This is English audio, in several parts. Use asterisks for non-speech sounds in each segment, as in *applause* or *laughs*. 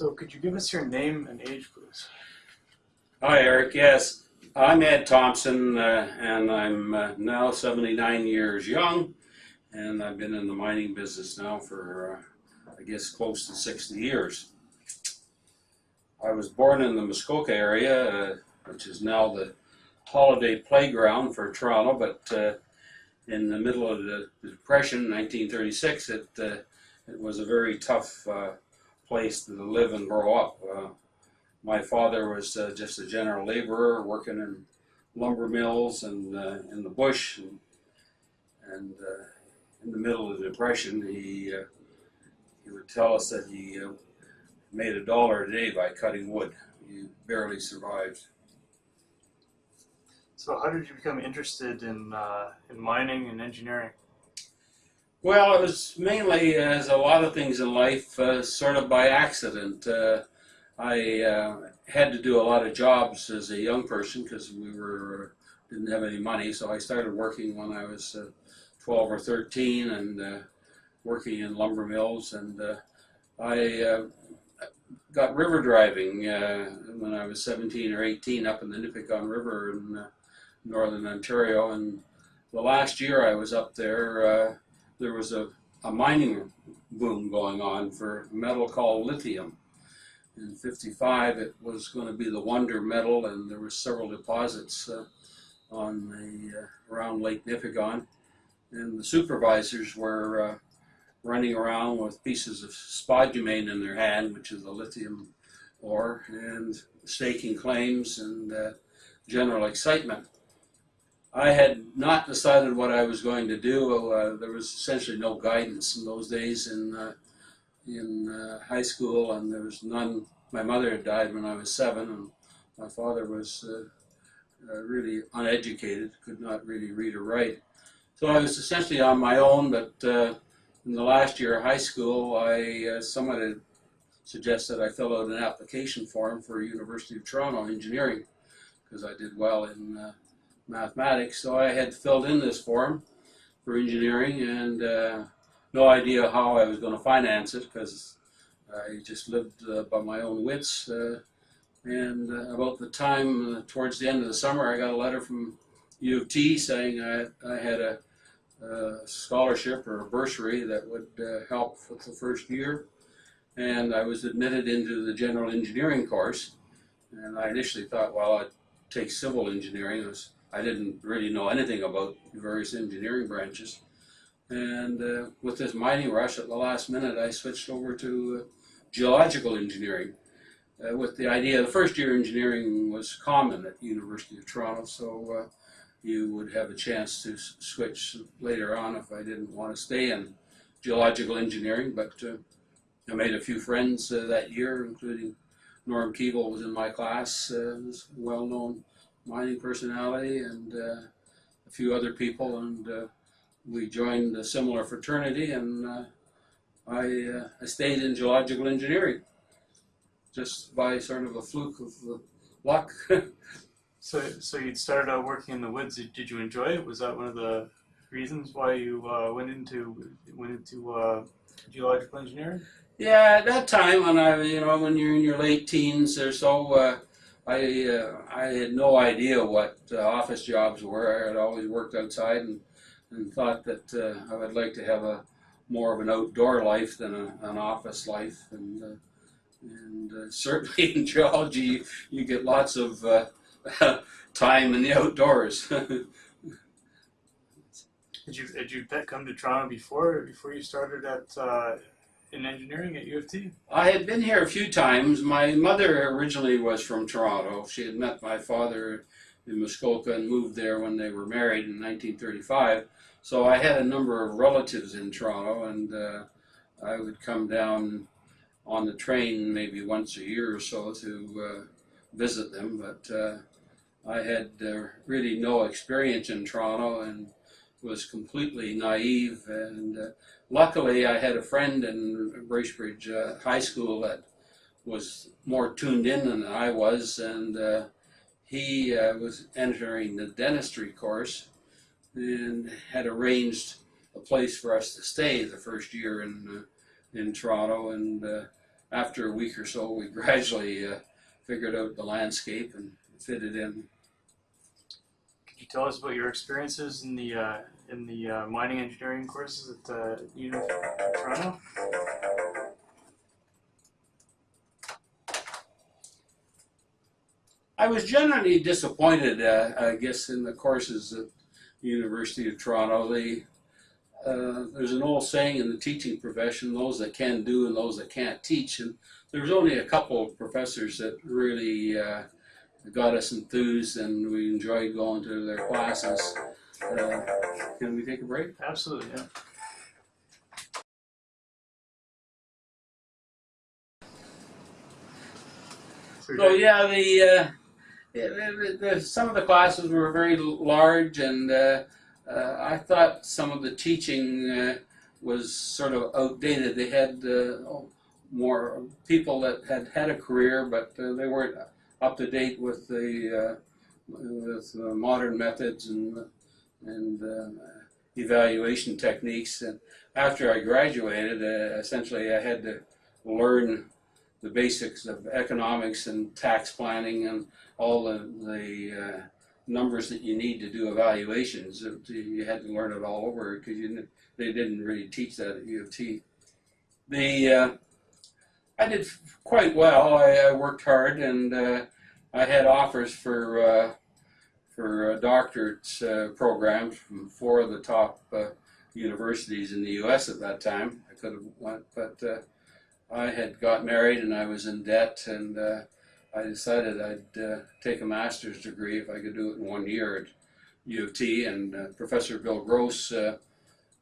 So could you give us your name and age, please? Hi, Eric. Yes, I'm Ed Thompson, uh, and I'm uh, now 79 years young, and I've been in the mining business now for, uh, I guess, close to 60 years. I was born in the Muskoka area, uh, which is now the holiday playground for Toronto, but uh, in the middle of the Depression, 1936, it uh, it was a very tough place to live and grow up. Uh, my father was uh, just a general laborer working in lumber mills and uh, in the bush, and, and uh, in the middle of the depression, he uh, he would tell us that he uh, made a dollar a day by cutting wood. He barely survived. So how did you become interested in in mining and engineering? Well, it was mainly, as a lot of things in life, uh, sort of by accident. Uh, I uh, had to do a lot of jobs as a young person because we were didn't have any money. So I started working when I was uh, 12 or 13 and uh, working in lumber mills. And uh, I got river driving when I was 17 or 18 up in the Nipigon River in northern Ontario. And the last year I was up there, there was a, a mining boom going on for metal called lithium. In 55 it was going to be the wonder metal and there were several deposits uh, on the uh, around lake nipigon. And the supervisors were uh, running around with pieces of spodumene in their hand which is the lithium ore and staking claims and uh, general excitement i had not decided what i was going to do uh, there was essentially no guidance in those days in uh, in uh, high school, and there was none. My mother had died when I was seven, and my father was uh, uh, really uneducated, could not really read or write. So I was essentially on my own. But uh, in the last year of high school, I someone had suggested I fill out an application form for University of Toronto engineering because I did well in mathematics. So I had filled in this form for engineering and uh, no idea how I was going to finance it because I just lived uh, by my own wits. Uh, and uh, about the time uh, towards the end of the summer, I got a letter from U of T saying I, I had a, a scholarship or a bursary that would uh, help with the first year. And I was admitted into the general engineering course. And I initially thought, well, I'd take civil engineering. Was, I didn't really know anything about various engineering branches. And uh, with this mining rush at the last minute, I switched over to uh, geological engineering. Uh, with the idea, the first year engineering was common at the University of Toronto, so uh, you would have a chance to switch later on if I didn't want to stay in geological engineering. But uh, I made a few friends uh, that year, including Norm Keevil was in my class, uh, was a well-known mining personality, and uh, a few other people, and uh, we joined a similar fraternity, and uh, I, uh, I stayed in geological engineering, just by sort of a fluke of uh, luck. *laughs* So so you'd started out working in the woods. Did you enjoy it? Was that one of the reasons why you uh, went into went into uh, geological engineering? yeah, at that time, when I, you know, when you're in your late teens or so, uh, I, uh, I had no idea what uh, office jobs were. I had always worked outside and, and thought that uh, I would like to have a more of an outdoor life than a, an office life. And, uh, and uh, *laughs* certainly in geology, you, you get lots of uh, *laughs* time in the outdoors. *laughs* Did you did you come to Toronto before before you started at in engineering at U of T? I had been here a few times. My mother originally was from Toronto. She had met my father in Muskoka and moved there when they were married in 1935. So I had a number of relatives in Toronto, and uh, I would come down on the train maybe once a year or so to uh, visit them. But uh, I had uh, really no experience in Toronto and was completely naive. And uh, luckily, I had a friend in Bracebridge uh, High School that was more tuned in than I was, and uh, he uh, was entering the dentistry course and had arranged a place for us to stay the first year in uh, in Toronto, and uh, after a week or so, we *laughs* gradually uh, figured out the landscape and fitted in. Could you tell us about your experiences in the in the uh, mining engineering courses at uh, University of Toronto? I was generally disappointed, uh, I guess, in the courses at the University of Toronto. They, uh, there's an old saying in the teaching profession: those that can do and those that can't teach. And there was only a couple of professors that really uh, got us enthused, and we enjoyed going to their classes. Uh, can we take a break? Absolutely, yeah. So So yeah, the, uh, yeah, the, the, the some of the classes were very large, and uh, uh, I thought some of the teaching uh, was sort of outdated. They had uh, more people that had had a career, but uh, they weren't up to date with the uh, with modern methods and and uh, evaluation techniques. And after I graduated, uh, essentially I had to learn the basics of economics and tax planning and all the, the uh, numbers that you need to do evaluations. You had to learn it all over because they didn't really teach that at U of T. The uh, I did quite well. I, I worked hard and uh, I had offers for uh, for doctorate uh, programs from four of the top uh, universities in the U.S. at that time. I could have went, but uh, I had got married and I was in debt, and I decided I'd take a master's degree if I could do it in one year at U of T. And Professor Bill Gross,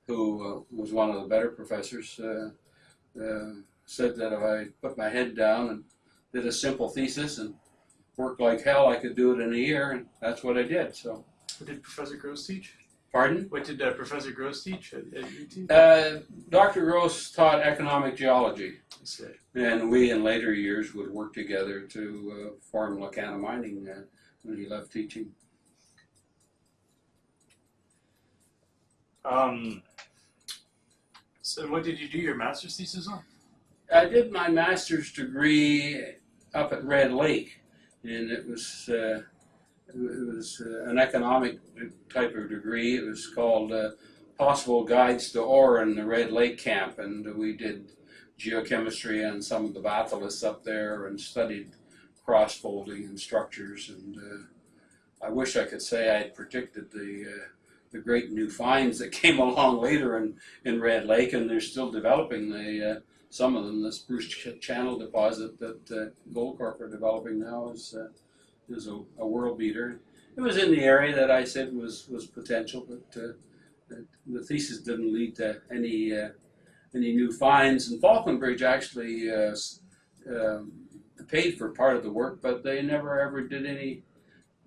who uh, was one of the better professors, uh, uh, said that if I put my head down and did a simple thesis and worked like hell, I could do it in a year, and that's what I did. So, What did Professor Gross teach? pardon? What did uh, Professor Gross teach at, at UT? Uh, Dr. Gross taught economic geology. And we, in later years, would work together to uh, form Lacana Mining uh, when he left teaching. Um, so what did you do your master's thesis on? I did my master's degree up at Red Lake, and it was uh, it was uh, an economic type of degree. It was called uh, Possible Guides to Ore in the Red Lake Camp, and we did geochemistry and some of the batholiths up there, and studied cross-folding and structures. And uh, I wish I could say I had predicted the uh, the great new finds that *laughs* came along later in, in Red Lake, and they're still developing the uh, some of them. This Bruce Ch- Channel deposit that uh, Goldcorp are developing now is uh, is a, a world beater. It was in the area that I said was was potential, but uh, the, the thesis didn't lead to any uh, any new finds. And Falconbridge actually uh, um, paid for part of the work, but they never ever did any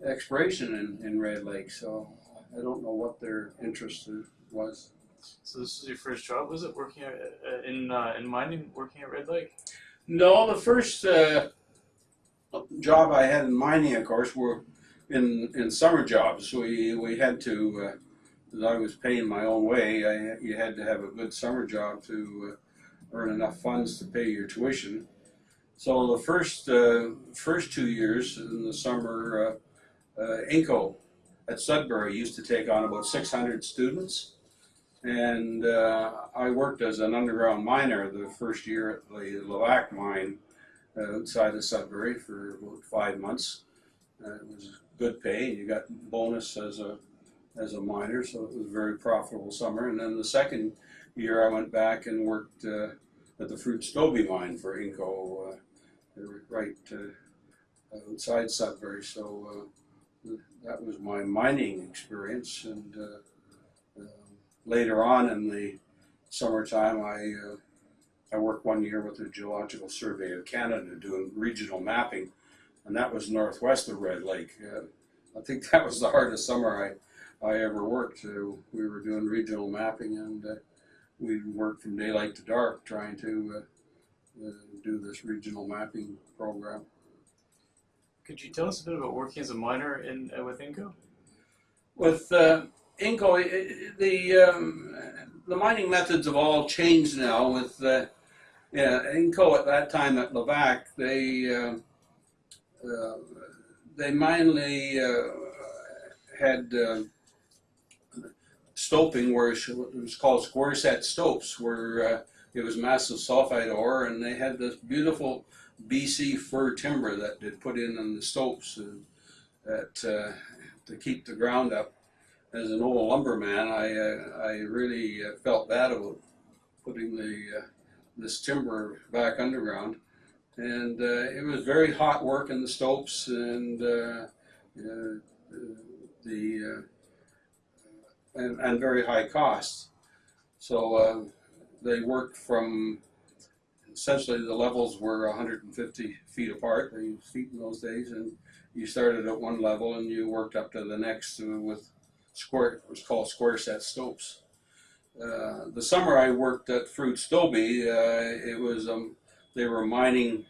exploration in, in Red Lake. So I don't know what their interest was. So this was your first job, was it? Working at, uh, in uh, in mining, working at Red Lake. No, the first uh, job I had in mining, of course, were in in summer jobs. We we had to, uh, as I was paying my own way, I, you had to have a good summer job to uh, earn enough funds to pay your tuition. So the first uh, first two years in the summer, uh, uh, Inco at Sudbury used to take on about 600 students. And uh, I worked as an underground miner the first year at the Levack mine uh, outside of Sudbury for about five months. Uh, it was good pay. You got bonus as a as a miner, so it was a very profitable summer. And then the second year, I went back and worked uh, at the Frood Stobie mine for Inco, uh, right uh, outside Sudbury. So that was my mining experience. And later on in the summertime, I uh, I worked one year with the Geological Survey of Canada doing regional mapping, and that was northwest of Red Lake. Uh, I think *laughs* that was the hardest summer I, I ever worked. Uh, we were doing regional mapping, and uh, we worked from daylight to dark trying to uh, uh, do this regional mapping program. Could you tell us a bit about working as a miner in uh, with Inco? With Inco, the um, the mining methods have all changed now. With uh, Yeah, Inco at that time at Levack, they uh, uh, they mainly uh, had uh, stoping where it was called square set stopes, where uh, it was massive sulfide ore, and they had this beautiful BC fir timber that they put in on the stopes and that to keep the ground up. As an old lumberman, I uh, I really uh, felt bad about putting the uh, this timber back underground, and uh, it was very hot work in the stopes and uh, the and, and very high costs. So they worked from essentially the levels were 150 feet apart. Feet in those days, and you started at one level and you worked up to the next with square. Was called square set stopes. Uh, the summer I worked at Frood Stobie, uh, it was um, they were mining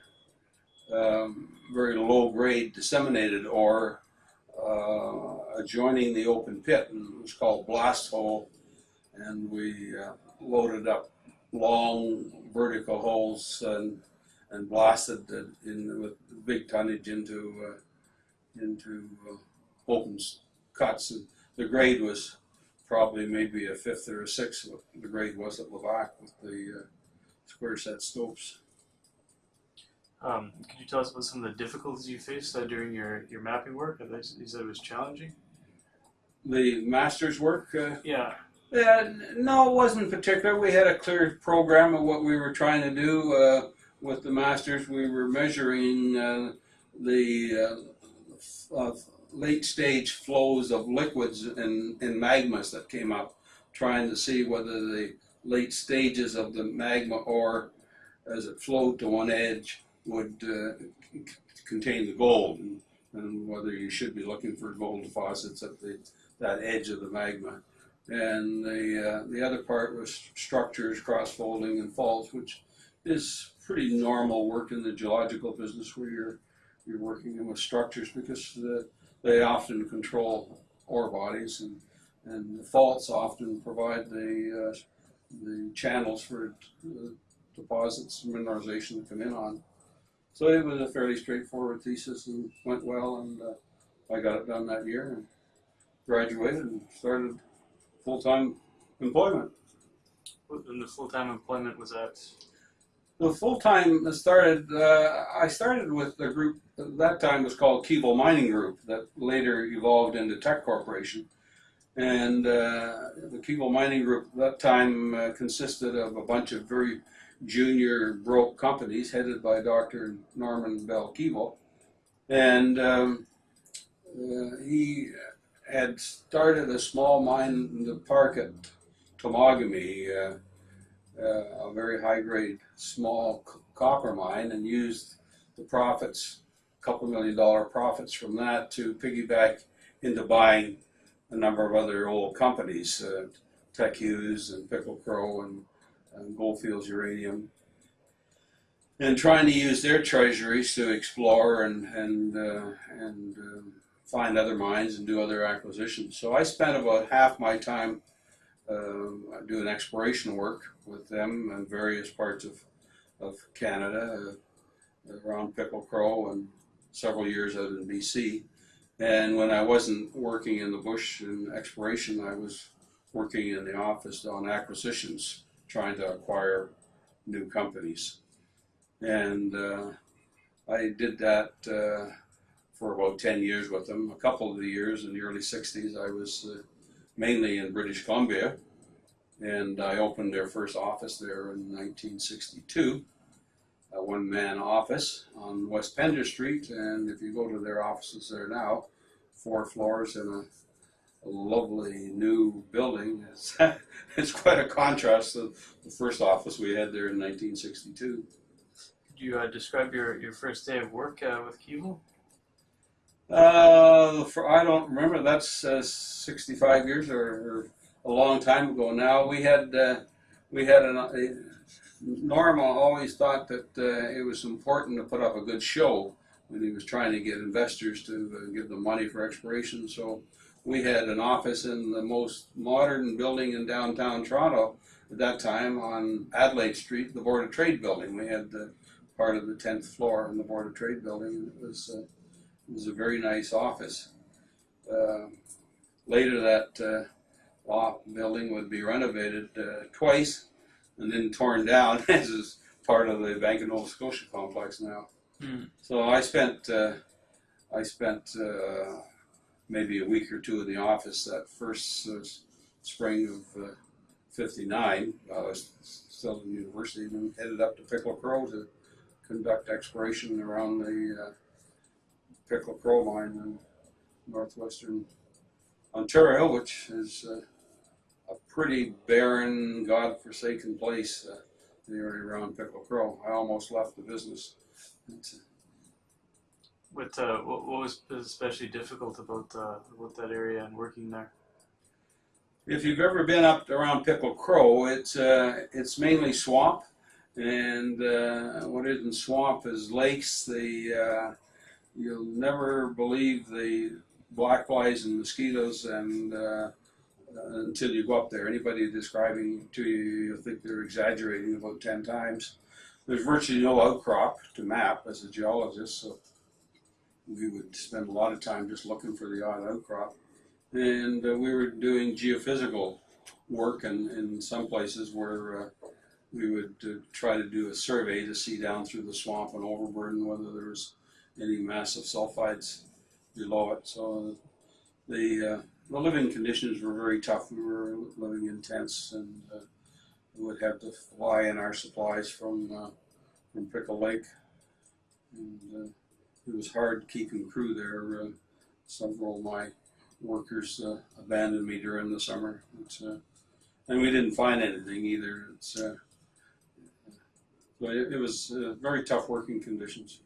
um, very low grade disseminated ore uh, adjoining the open pit, and it was called blast hole, and we uh, loaded up long vertical holes and and blasted in with big tonnage into uh, into uh, open cuts. And the grade was probably maybe a fifth or a sixth of what the grade was at Levack with the uh, square set stopes. Um, could you tell us about some of the difficulties you faced uh, during your, your mapping work? You said it was challenging. The master's work. Uh, Yeah. Yeah, no, it wasn't particular. We had a clear program of what we were trying to do uh, with the masters. We were measuring uh, the uh, uh, late stage flows of liquids and, in magmas that came up, trying to see whether the late stages of the magma ore, as it flowed to one edge, would uh, contain the gold, and, and whether you should be looking for gold deposits at the that edge of the magma. And the uh, the other part was structures, cross folding, and faults, which is pretty normal work in the geological business where you're you're working with structures because the, they often control ore bodies and and the faults often provide the uh, the channels for uh, deposits and mineralization to come in on. So it was a fairly straightforward thesis and went well, and uh, I got it done that year and graduated and started full-time employment. And the full time employment was at. The full-time started, uh, I started with a group, at that time was called Keevil Mining Group, that later evolved into Teck Corporation. And uh, the Keevil Mining Group at that time uh, consisted of a bunch of very junior broke companies headed by Dr. Norman Bell Keevil. And um, uh, he had started a small mine in the park at Temagami, uh, uh, a very high grade small copper mine, and used the profits, a couple million dollar profits from that, to piggyback into buying a number of other old companies, uh, Teck Hughes and Pickle Crow and, and Goldfields Uranium. And trying to use their treasuries to explore and and uh, and um, find other mines and do other acquisitions. So I spent about half my time um, doing exploration work with them in various parts of, of Canada, uh, around Pickle Crow, and several years out in BC. And when I wasn't working in the bush in exploration, I was working in the office on acquisitions, trying to acquire new companies. And uh, I did that. Uh, for about 10 years with them. A couple of the years in the early 60s, I was uh, mainly in British Columbia, and I opened their first office there in 1962, a one man office on West Pender Street. And if you go to their offices there now, four floors in a, a lovely new building, *laughs* it's, it's quite a contrast to the first office we had there in 1962. Could you uh, describe your, your first day of work uh, with Keevil? Uh, for, I don't remember. That's uh, 65 years or, or a long time ago now. We had uh, we had an. A, Norma always thought that uh, it was important to put up a good show when he was trying to get investors to uh, give them money for exploration. So we had an office in the most modern building in downtown Toronto, at that time on Adelaide Street, the Board of Trade building. We had the part of the tenth floor in the Board of Trade building. It was uh, it was a very nice office. Uh, later, that uh, law building would be renovated uh, twice and then torn down *laughs* as is part of the Bank of Nova Scotia complex now. Hmm. So I spent uh, I spent uh, maybe a week or two in the office that first uh, spring of uh, '59. I was still in university and headed up to Pickle Crow to conduct exploration around the uh, Pickle Crow mine in northwestern Ontario, which is uh, a pretty barren, god-forsaken place. Uh, the area around Pickle Crow. I almost left the business. Uh, What, uh, what what was especially difficult about uh, about that area and working there? If you've ever been up around Pickle Crow, it's uh, it's mainly swamp, and uh, what isn't swamp is lakes. The uh, you'll never believe the black flies and mosquitoes, and uh, until you go up there, anybody describing to you, you'll think they're exaggerating about ten times. There's virtually no outcrop to map as a geologist, so we would spend a lot of time just looking for the odd outcrop and uh, we were doing geophysical work in, in some places where uh, we would uh, try to do a survey to see down through the swamp and overburden whether there was any massive sulfides below it. So the, uh, the living conditions were very tough. We were living in tents and uh, we would have to fly in our supplies from, uh, from Pickle Lake. And uh, it was hard keeping crew there. Uh, several of my workers uh, abandoned me during the summer. And we didn't find anything either. It's, so it, it was uh, very tough working conditions.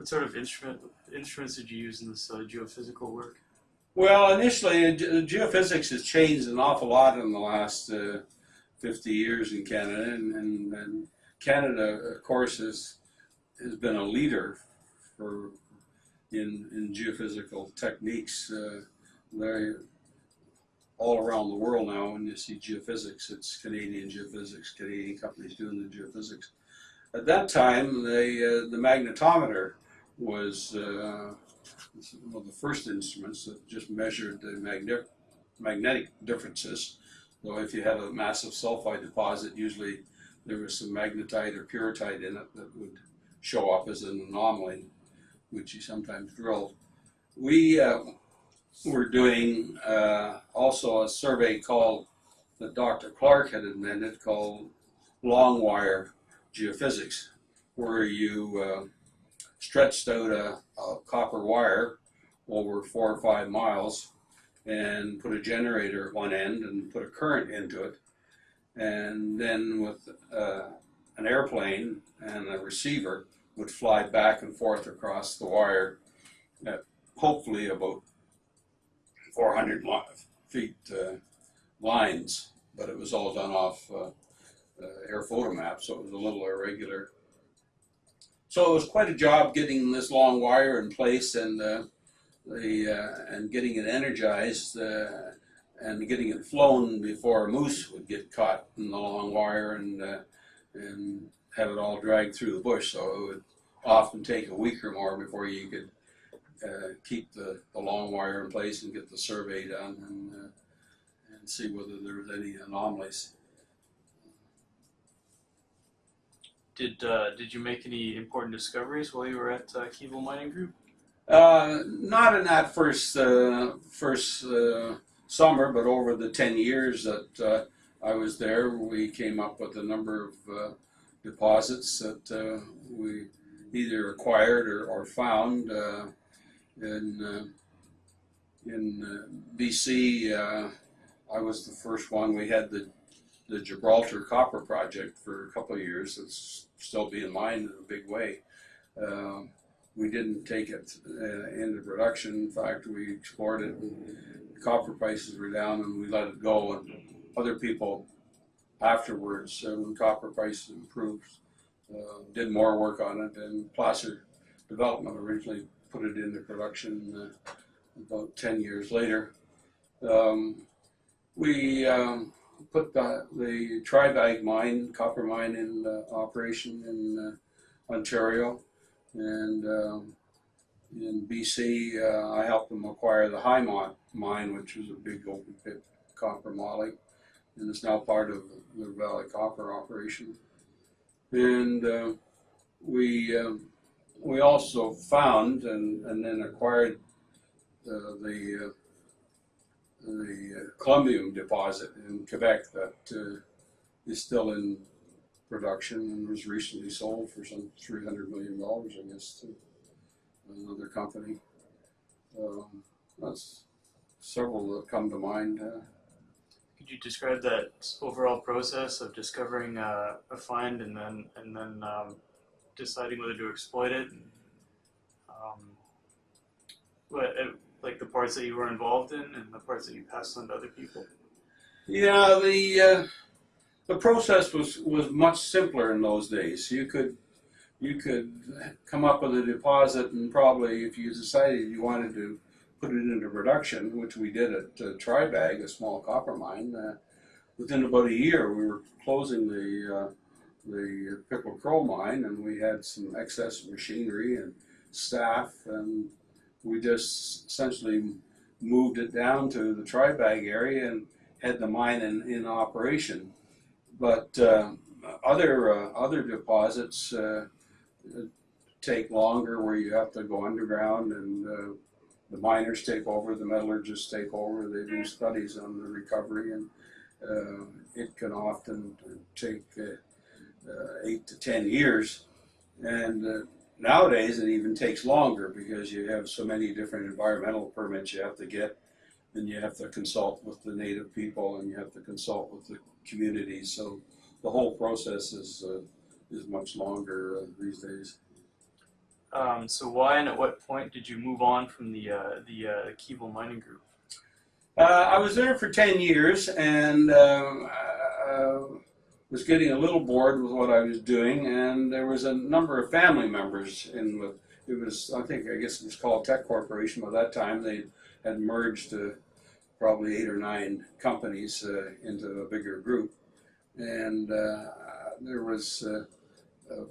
What sort of instrument instruments did you use in this uh, geophysical work? Well, initially, uh, ge- geophysics has changed an awful lot in the last uh, 50 years in Canada, and, and, and Canada, of course, has has been a leader for in in geophysical techniques. Uh, they all around the world now. When you see geophysics, it's Canadian geophysics, Canadian companies doing the geophysics. At that time, the uh, the magnetometer was uh, one of the first instruments that just measured the magne- magnetic differences. So if you had a massive sulfide deposit, usually there was some magnetite or pyrrhotite in it that would show up as an anomaly, which you sometimes drilled. We uh, were doing uh, also a survey called that Dr. Clark had invented called long wire geophysics, where you uh, stretched out a, a copper wire over four or five miles and put a generator at one end and put a current into it. And then with uh, an airplane and a receiver would fly back and forth across the wire at hopefully about 400 feet uh, lines, but it was all done off uh, uh, air photo map, so it was a little irregular. So it was quite a job getting this long wire in place and uh, the uh, and getting it energized uh, and getting it flown before a moose would get caught in the long wire and uh, and have it all dragged through the bush. So it would often take a week or more before you could uh, keep the, the long wire in place and get the survey done and uh, and see whether there was any anomalies. Did uh, did you make any important discoveries while you were at uh, Keevil Mining Group? Uh, not in that first uh, first uh, summer, but over the ten years that uh, I was there, we came up with a number of deposits that we either acquired or, or found in in BC. I was the first one. We had the the Gibraltar Copper Project for a couple of years. It's still being mined in a big way. Um, we didn't take it uh, into production. In fact, we explored it. And copper prices were down, and we let it go. And other people afterwards, uh, when copper prices improved, uh, did more work on it. And Placer Development originally put it into production uh, about ten years later. Um, we um, put the, the Tribag mine, copper mine in uh, operation in uh, Ontario. And um, in BC, uh, I helped them acquire the Highmont mine, which was a big open pit copper moly, and is now part of the Valley Copper operation. And uh, we um, we also found and, and then acquired uh, the the uh, Columbium deposit in Quebec that uh, is still in production and was recently sold for some three hundred million dollars, I guess, to another company. Um, that's several that come to mind. Uh, Could you describe that overall process of discovering uh, a find and then and then um, deciding whether to exploit it? Um, what, uh, like the parts that you were involved in and the parts that you passed on to other people. Yeah, the uh, the process was was much simpler in those days. You could you could come up with a deposit, and probably if you decided you wanted to put it into production, which we did at uh, Tribag, a small copper mine, uh, within about a year we were closing the uh, the Pickle Crow mine, and we had some excess machinery and staff, and we just essentially moved it down to the Tribag area and had the mine in, in operation. But uh, other uh, other deposits uh, take longer, where you have to go underground, and uh, the miners take over, the metallurgists take over. They do studies on the recovery, and uh, it can often take uh, uh, eight to ten years. And uh, nowadays, it even takes longer because you have so many different environmental permits you have to get, and you have to consult with the native people, and you have to consult with the communities. So the whole process is uh, is much longer uh, these days. Um, so why and at what point did you move on from the uh, the uh, Mining Group? Uh, I was there for 10 years and um, uh, was getting a little bored with what I was doing, and there was a number of family members in with it was I think I guess it was called Teck Corporation by that time. They had merged uh, probably eight or nine companies uh, into a bigger group, and uh, there was uh,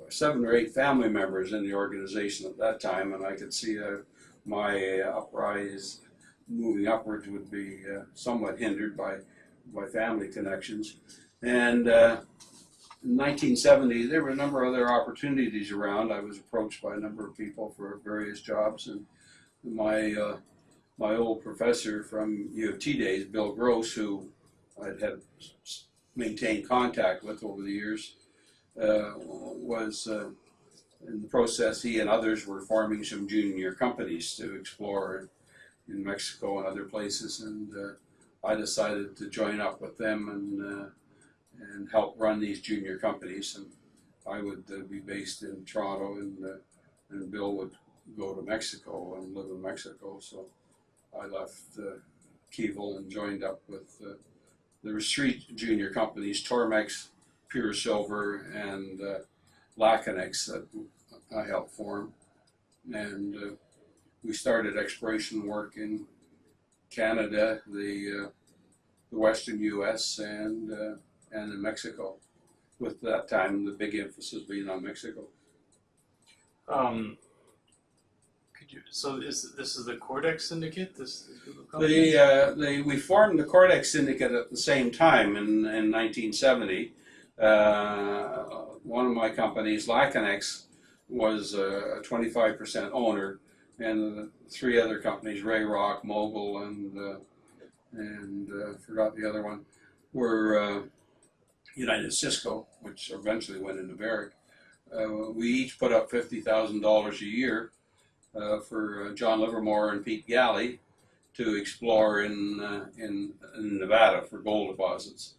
seven or eight family members in the organization at that time, and I could see uh, my uprise moving upwards would be uh, somewhat hindered by by family connections. And uh, in 1970, there were a number of other opportunities around. I was approached by a number of people for various jobs, and my uh, my old professor from U of T days, Bill Gross, who I'd had maintained contact with over the years, uh, was uh, in the process. He and others were forming some junior companies to explore in Mexico and other places, and uh, I decided to join up with them and uh, and help run these junior companies. And I would uh, be based in Toronto, and uh, and Bill would go to Mexico and live in Mexico. So I left uh, Keevil and joined up with. Uh, there three junior companies: Tormex, Pure Silver, and uh, Laconex that I helped form, and. Uh, we started exploration work in Canada, the uh, the western U.S. and uh, and in Mexico. With that time, the big emphasis being on Mexico. Um, could you? So is this is the Cordex Syndicate? This, this group of The, uh, the we formed the Cordex Syndicate at the same time in in 1970. Uh, one of my companies, Laconex, was a 25% owner and the three other companies, Rayrock, Mogul, and uh, and uh, forgot the other one, were uh, United Siscoe, which eventually went into Barrick. Uh, we each put up fifty thousand dollars a year uh, for uh, John Livermore and Pete Galley to explore in, uh, in in Nevada for gold deposits.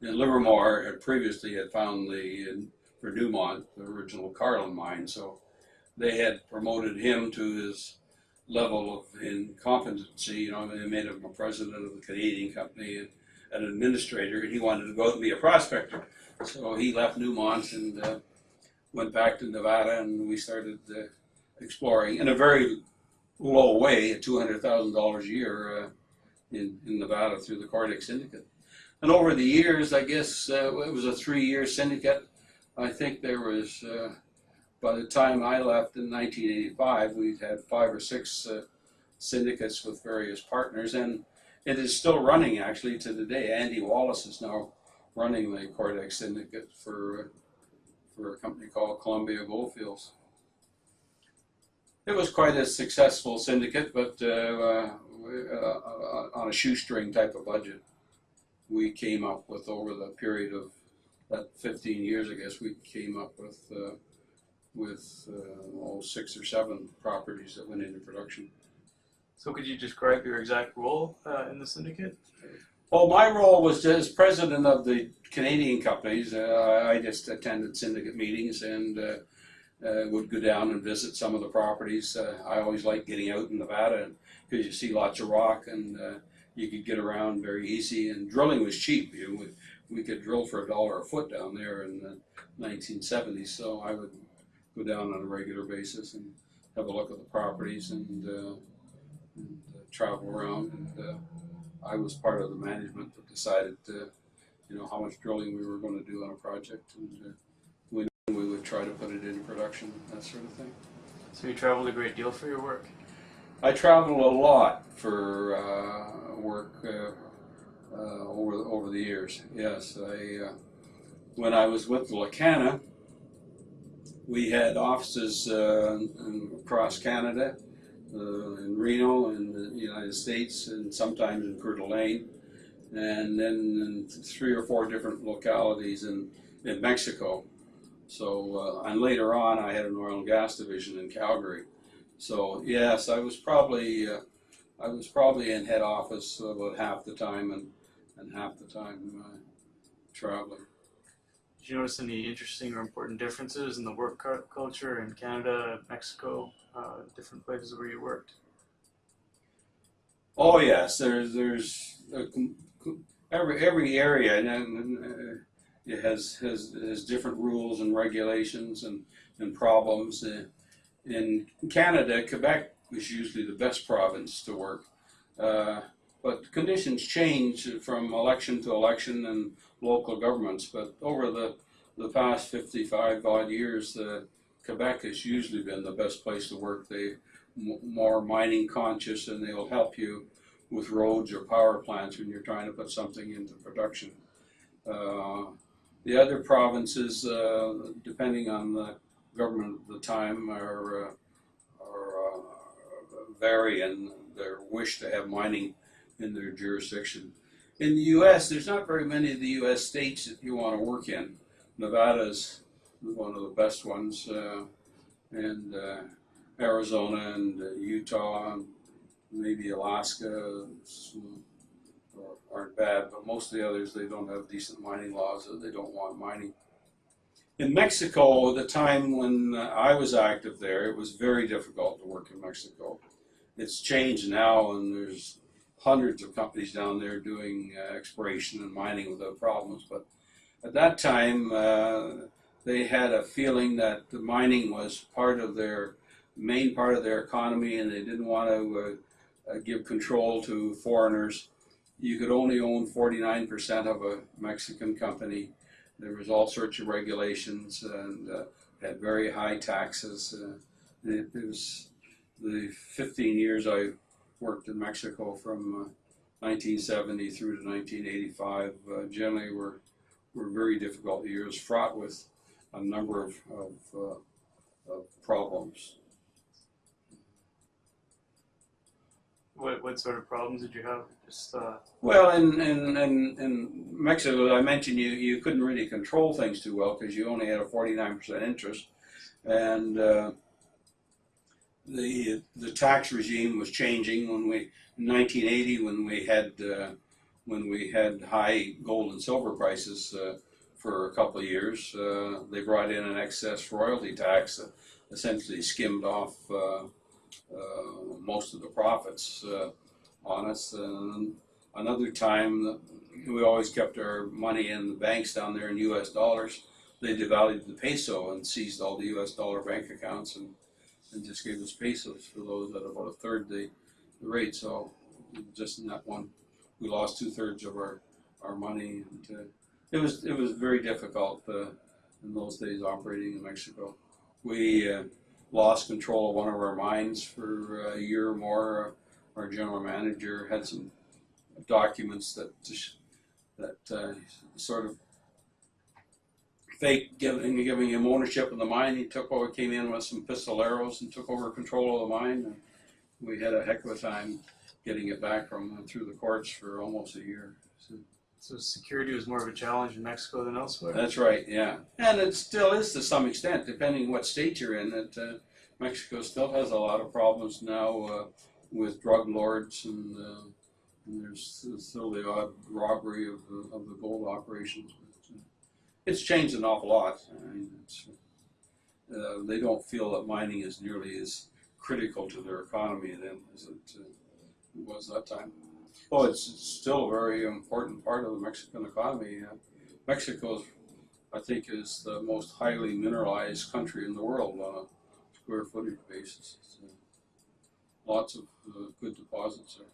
And Livermore had previously had found the for Newmont the original Carlin mine, so they had promoted him to his level of incompetency. You know, they made him a president of the Canadian company an administrator, and he wanted to go and be a prospector. So he left Newmont and uh, went back to Nevada, and we started uh, exploring in a very low way, at two hundred thousand dollars a year uh, in in Nevada through the Cordex Syndicate. and over the years, I guess uh, it was a three-year syndicate. I think there was, uh, by the time I left in 1985, we'd had five or six uh, syndicates with various partners, and it is still running actually to the day. Andy Wallace is now running the Cordex Syndicate for for a company called Columbia Goldfields. It was quite a successful syndicate, but uh, uh, on a shoestring type of budget. We came up with over the period of that 15 years, I guess, we came up with uh, with uh, oh, six or seven properties that went into production. So could you describe your exact role uh, in the syndicate? Well, my role was as president of the Canadian companies. Uh, I just attended syndicate meetings and uh, uh, would go down and visit some of the properties. Uh, I always liked getting out in Nevada because you see lots of rock and uh, you could get around very easy. And drilling was cheap. You know, we, we could drill for a dollar a foot down there in the 1970s. So I would go down on a regular basis and have a look at the properties and, and uh, travel around and. Uh, I was part of the management that decided, uh, you know, how much drilling we were going to do on a project, and uh, when we would try to put it into production, that sort of thing. So you traveled a great deal for your work. I traveled a lot for uh, work uh, uh, over over the years. Yes, I uh, when I was with Lacana, we had offices uh, across Canada, in Reno, in the United States, and sometimes in Coeur d'Alene, and then in three or four different localities in in Mexico. So uh, and later on, I had an oil and gas division in Calgary. So yes, I was probably uh, I was probably in head office about half the time and and half the time uh, traveling. Did you notice any interesting or important differences in the work culture in Canada, Mexico, uh, different places where you worked? Oh yes, there's there's a, com- every every area and, and uh, it has has has different rules and regulations and and problems. Uh, in Canada, Quebec is usually the best province to work, uh, but conditions change from election to election and local governments. But over the the past 55 odd years, uh, Quebec has usually been the best place to work. They m- more mining conscious and they'll help you with roads or power plants when you're trying to put something into production. Uh, the other provinces, uh, depending on the government at the time, are, uh, are uh, vary in their wish to have mining in their jurisdiction. In the U.S., there's not very many of the U.S. states that you want to work in. Nevada's one of the best ones, uh, and uh, Arizona and uh, Utah and maybe Alaska are- aren't bad, but most of the others they don't have decent mining laws or they don't want mining. In Mexico, at the time when uh, I was active there, it was very difficult to work in Mexico. It's changed now, and there's hundreds of companies down there doing uh, exploration and mining without problems. But at that time, uh, they had a feeling that the mining was part of their main part of their economy, and they didn't want to uh, uh, give control to foreigners. You could only own 49% of a Mexican company. There was all sorts of regulations and uh, had very high taxes. Uh, it, it was the 15 years I worked in Mexico from uh, 1970 through to 1985. Uh, generally, were were very difficult years, fraught with a number of, of, uh, of problems. What what sort of problems did you have? Just uh, Well, in, in, in, in Mexico, I mentioned you, you couldn't really control things too well because you only had a 49% interest. And uh, the, the tax regime was changing when we, in 1980, when we had, uh, when we had high gold and silver prices uh, for a couple of years. Uh, they brought in an excess royalty tax that essentially skimmed off uh, uh, most of the profits uh, on us. And another time, we always kept our money in the banks down there in U.S. dollars. They devalued the peso and seized all the U.S. dollar bank accounts and, and just gave us pesos for those at about a third the, the rate. So just in that one, we lost two thirds of our, our money. And, uh, it was it was very difficult uh, in those days operating in Mexico. We uh, lost control of one of our mines for a year or more. Our general manager had some documents that that uh, sort of fake giving giving him ownership of the mine. He took over, came in with some pistoleros and took over control of the mine. And we had a heck of a time getting it back from uh, through the courts for almost a year. So, So security was more of a challenge in Mexico than elsewhere. that's right, yeah, and it still is to some extent, depending what state you're in. That uh, Mexico still has a lot of problems now uh, with drug lords, and, uh, and there's still the odd robbery of the, of the gold operations. Uh, it's changed an awful lot. I uh, they don't feel that mining is nearly as critical to their economy then as it uh, was that time. Well, it's, still a very important part of the Mexican economy. Uh, Mexico, I think, is the most highly mineralized country in the world on a square footage basis. So, lots of uh, good deposits there.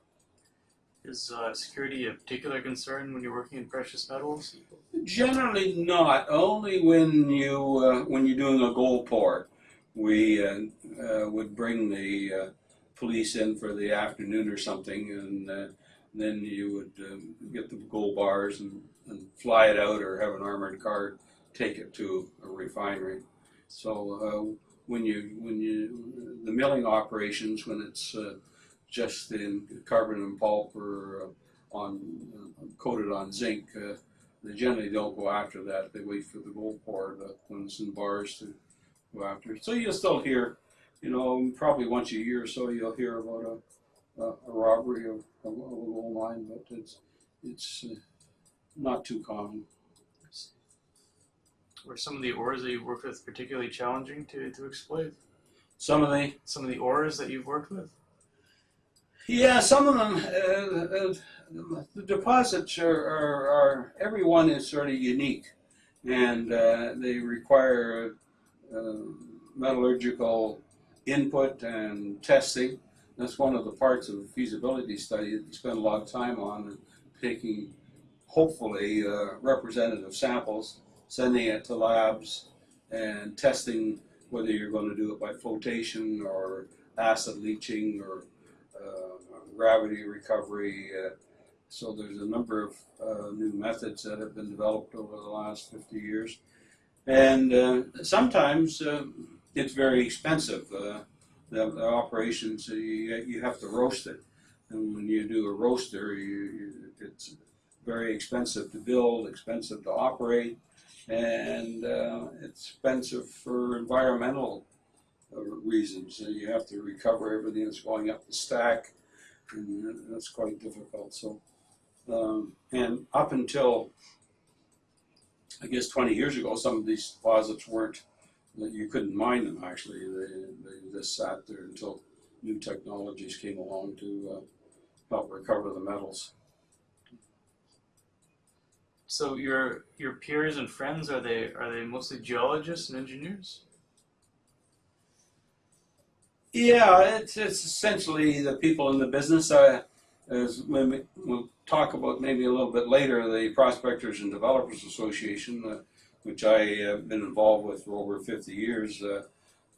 Is uh, security a particular concern when you're working in precious metals? Generally not. Only when you uh, when you're doing a gold pour, we uh, uh, would bring the uh, police in for the afternoon or something, and uh, then you would um, get the gold bars and, and fly it out, or have an armored car take it to a refinery. So when you when you the milling operations when it's just in carbon and pulp or uh, on uh, coated on zinc. Uh, they generally don't go after that. They wait for the gold pour the, it's in bars to go after. So you'll still hear, you know, probably once a year or so you'll hear about a, a, a robbery of, of, a gold mine, but it's it's not too common. Were some of the ores that you've worked with particularly challenging to, to exploit? Some of the Some of the ores that you've worked with? Yeah, some of them, uh, uh, the deposits are, are, are, every one is sort of unique and uh, they require uh, metallurgical input and testing. That's one of the parts of the feasibility study that you spend a lot of time on, taking hopefully uh, representative samples, sending it to labs, and testing whether you're going to do it by flotation or acid leaching or gravity recovery. Uh, so there's a number of uh, new methods that have been developed over the last 50 years. And uh, sometimes uh, it's very expensive. Uh, the, the operations, uh, you, you have to roast it. And when you do a roaster, you, you, it's very expensive to build, expensive to operate, and uh, expensive for environmental uh, reasons. You have to recover everything that's going up the stack, and that's quite difficult. So, um, and up until I guess 20 years ago, some of these deposits weren't that you couldn't mine them. Actually, they, they just sat there until new technologies came along to uh, help recover the metals. So your your peers and friends are they are they mostly geologists and engineers? Yeah, it's, it's essentially the people in the business. Uh, as we, we'll talk about maybe a little bit later, the Prospectors and Developers Association, uh, which I have been involved with for over 50 years. Uh,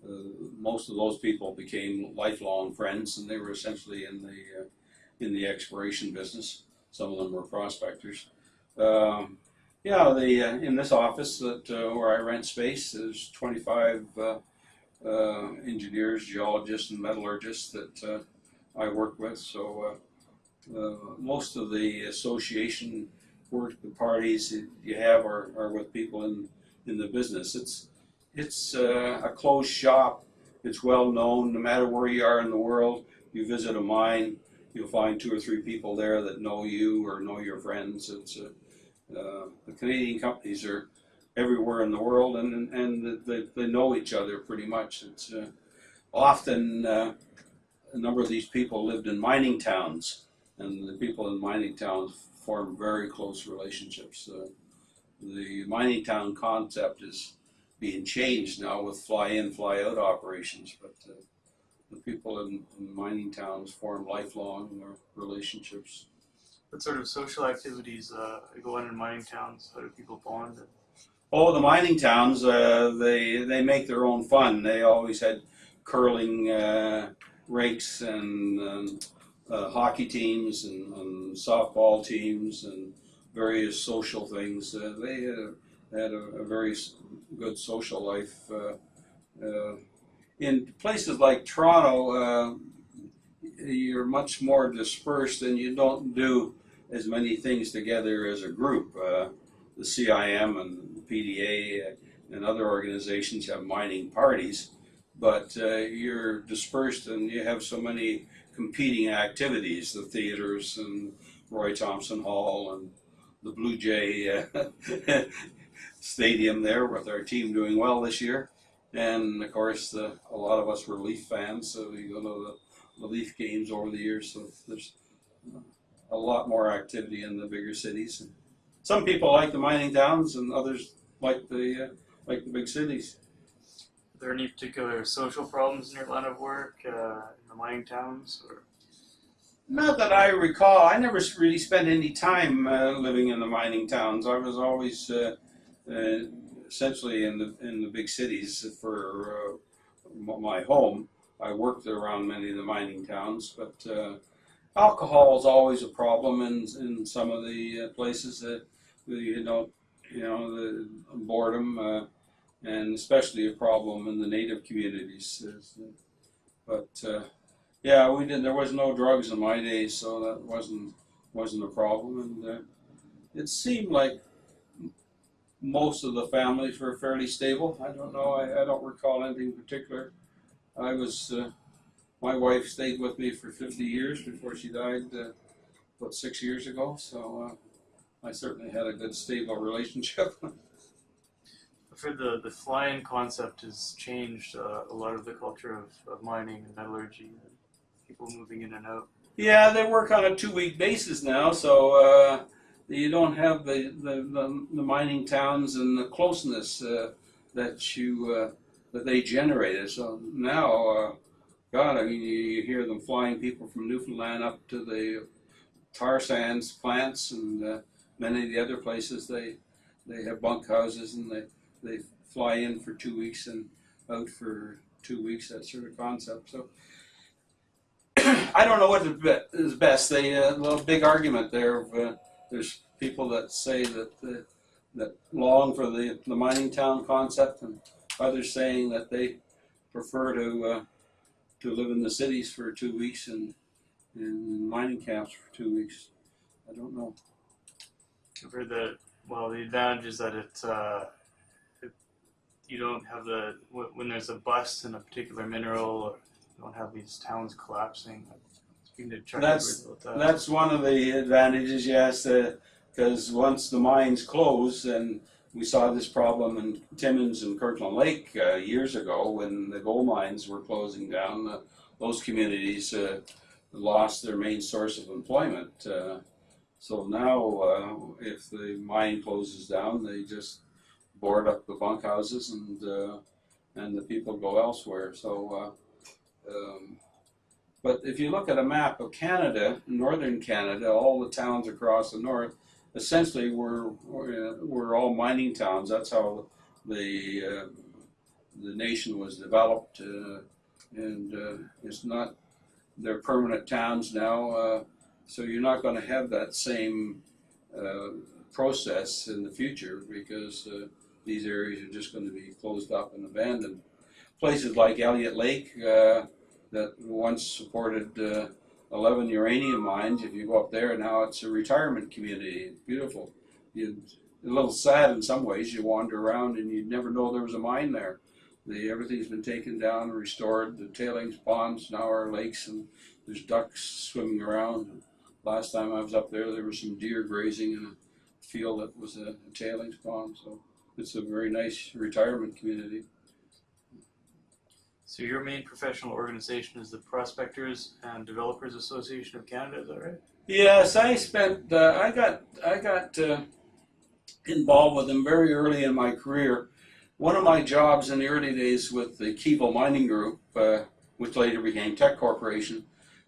uh, most of those people became lifelong friends, and they were essentially in the uh, in the exploration business. Some of them were prospectors. Um, yeah, the uh, in this office that where I rent space, there's 25 uh, engineers, geologists, and metallurgists that uh, I work with. So uh, uh, most of the association work, the parties you have are, are with people in, in the business. It's it's a closed shop. It's well known. No matter where you are in the world, you visit a mine, you'll find two or three people there that know you or know your friends. It's uh, uh, the Canadian companies are everywhere in the world, and and they, they know each other pretty much. It's uh, often uh, a number of these people lived in mining towns, and the people in mining towns form very close relationships. Uh, the mining town concept is being changed now with fly-in, fly-out operations, but uh, the people in, in mining towns form lifelong relationships. What sort of social activities uh, go on in mining towns? How do people bond? Oh, the mining towns, uh, they they make their own fun. They always had curling uh, rinks and um, uh, hockey teams and, and softball teams and various social things. Uh, they uh, had a, a very good social life. Uh, in places like Toronto, you're much more dispersed and you don't do as many things together as a group. The CIM and PDA and other organizations have mining parties, but uh, you're dispersed and you have so many competing activities the theaters and Roy Thomson Hall and the Blue Jay uh, *laughs* Stadium there with our team doing well this year. And of course, a lot of us were Leaf fans, so we go to the, the Leaf games over the years. So there's a lot more activity in the bigger cities. Some people like the mining towns, and others like the uh, like the big cities. Are there any particular social problems in your line of work uh, in the mining towns? Or Not that I recall. I never really spent any time uh, living in the mining towns. I was always uh, uh, essentially in the in the big cities for uh, my home. I worked around many of the mining towns, but uh, alcohol is always a problem in in some of the uh, places that you know you know the boredom uh, and especially a problem in the native communities. But uh, yeah, we did. There was no drugs in my days, so that wasn't wasn't a problem. And uh, it seemed like most of the families were fairly stable. I don't know. I, I don't recall anything particular. I was. Uh, my wife stayed with me for 50 years before she died, uh, about six years ago. So uh, I certainly had a good, stable relationship. *laughs* I've heard the, the fly-in concept has changed uh, a lot of the culture of, of mining and metallurgy and people moving in and out. Yeah, they work on a two-week basis now, so uh, you don't have the, the, the, the mining towns and the closeness uh, that you uh, that they generated. So now, uh, God, I mean, you, you hear them flying people from Newfoundland up to the tar sands plants and uh, many of the other places. They they have bunk houses and they they fly in for two weeks and out for two weeks. That sort of concept. So. *clears throat* I don't know what is be- best. They uh, a little big argument there. Of, uh, there's people that say that uh, that long for the, the mining town concept, and others saying that they prefer to uh, to live in the cities for two weeks and in mining camps for two weeks. I don't know. Heard that, well, the advantage is that it, uh, it you don't have the, when there's a bust in a particular mineral, or you don't have these towns collapsing. Speaking to Chuck That's- that. That's one of the advantages, yes, because once the mines close, and we saw this problem in Timmins and Kirkland Lake uh, years ago when the gold mines were closing down. Uh, those communities uh, lost their main source of employment. So now, uh, if the mine closes down, they just board up the bunkhouses and uh, and the people go elsewhere. So. Uh, um, but if you look at a map of Canada, northern Canada, all the towns across the north, essentially were were, were all mining towns. That's how the uh, the nation was developed, uh, and uh, it's not they're permanent towns now. So you're not going to have that same uh, process in the future because uh, these areas are just going to be closed up and abandoned. Places like Elliot Lake. Uh, that once supported uh, 11 uranium mines. If you go up there now, it's a retirement community. It's beautiful. You, a little sad in some ways. You wander around and you'd never know there was a mine there. The, everything's been taken down and restored. The tailings ponds now are lakes and there's ducks swimming around. Last time I was up there, there were some deer grazing in a field that was a, a tailings pond. So it's a very nice retirement community. So your main professional organization is the Prospectors and Developers Association of Canada, is that right? Yes, I spent. Uh, I got. I got uh, involved with them very early in my career. One of my jobs in the early days with the Keevil Mining Group, uh, which later became Teck Corporation,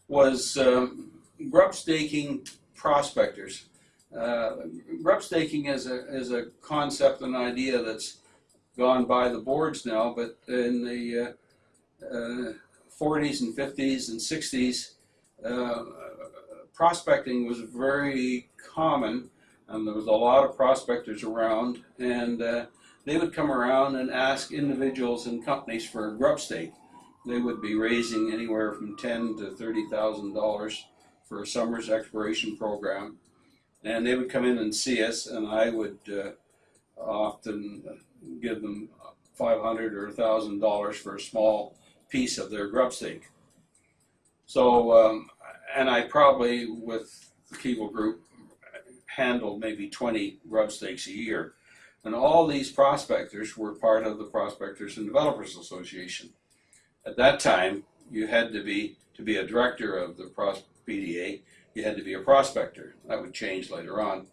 was um, grub staking prospectors. Uh, grub staking is a is a concept, an idea that's gone by the boards now, but in the uh, uh, 40s and 50s and 60s, uh, prospecting was very common, and there was a lot of prospectors around, and uh, they would come around and ask individuals and companies for a grub stake. They would be raising anywhere from ten to thirty thousand dollars for a summer's exploration program, and they would come in and see us, and I would uh, often give them five hundred or thousand dollars for a small piece of their grub stake. So, um, and I probably with the Keevil Group handled maybe twenty grub stakes a year, and all these prospectors were part of the Prospectors and Developers Association. At that time, you had to be to be a director of the pros- PDA. You had to be a prospector. That would change later on.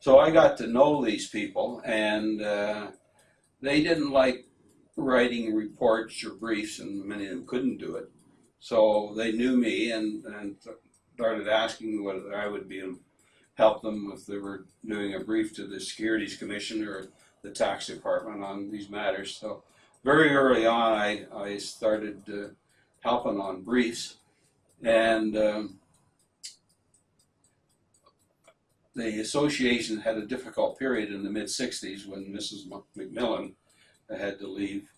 So I got to know these people, and uh, they didn't like writing reports or briefs, and many of them couldn't do it. So they knew me and, and started asking me whether I would be help them if they were doing a brief to the Securities Commission or the Tax Department on these matters. So very early on, I, I started uh, helping on briefs, and um, the association had a difficult period in the mid 60s when Mrs. McMillan had to leave.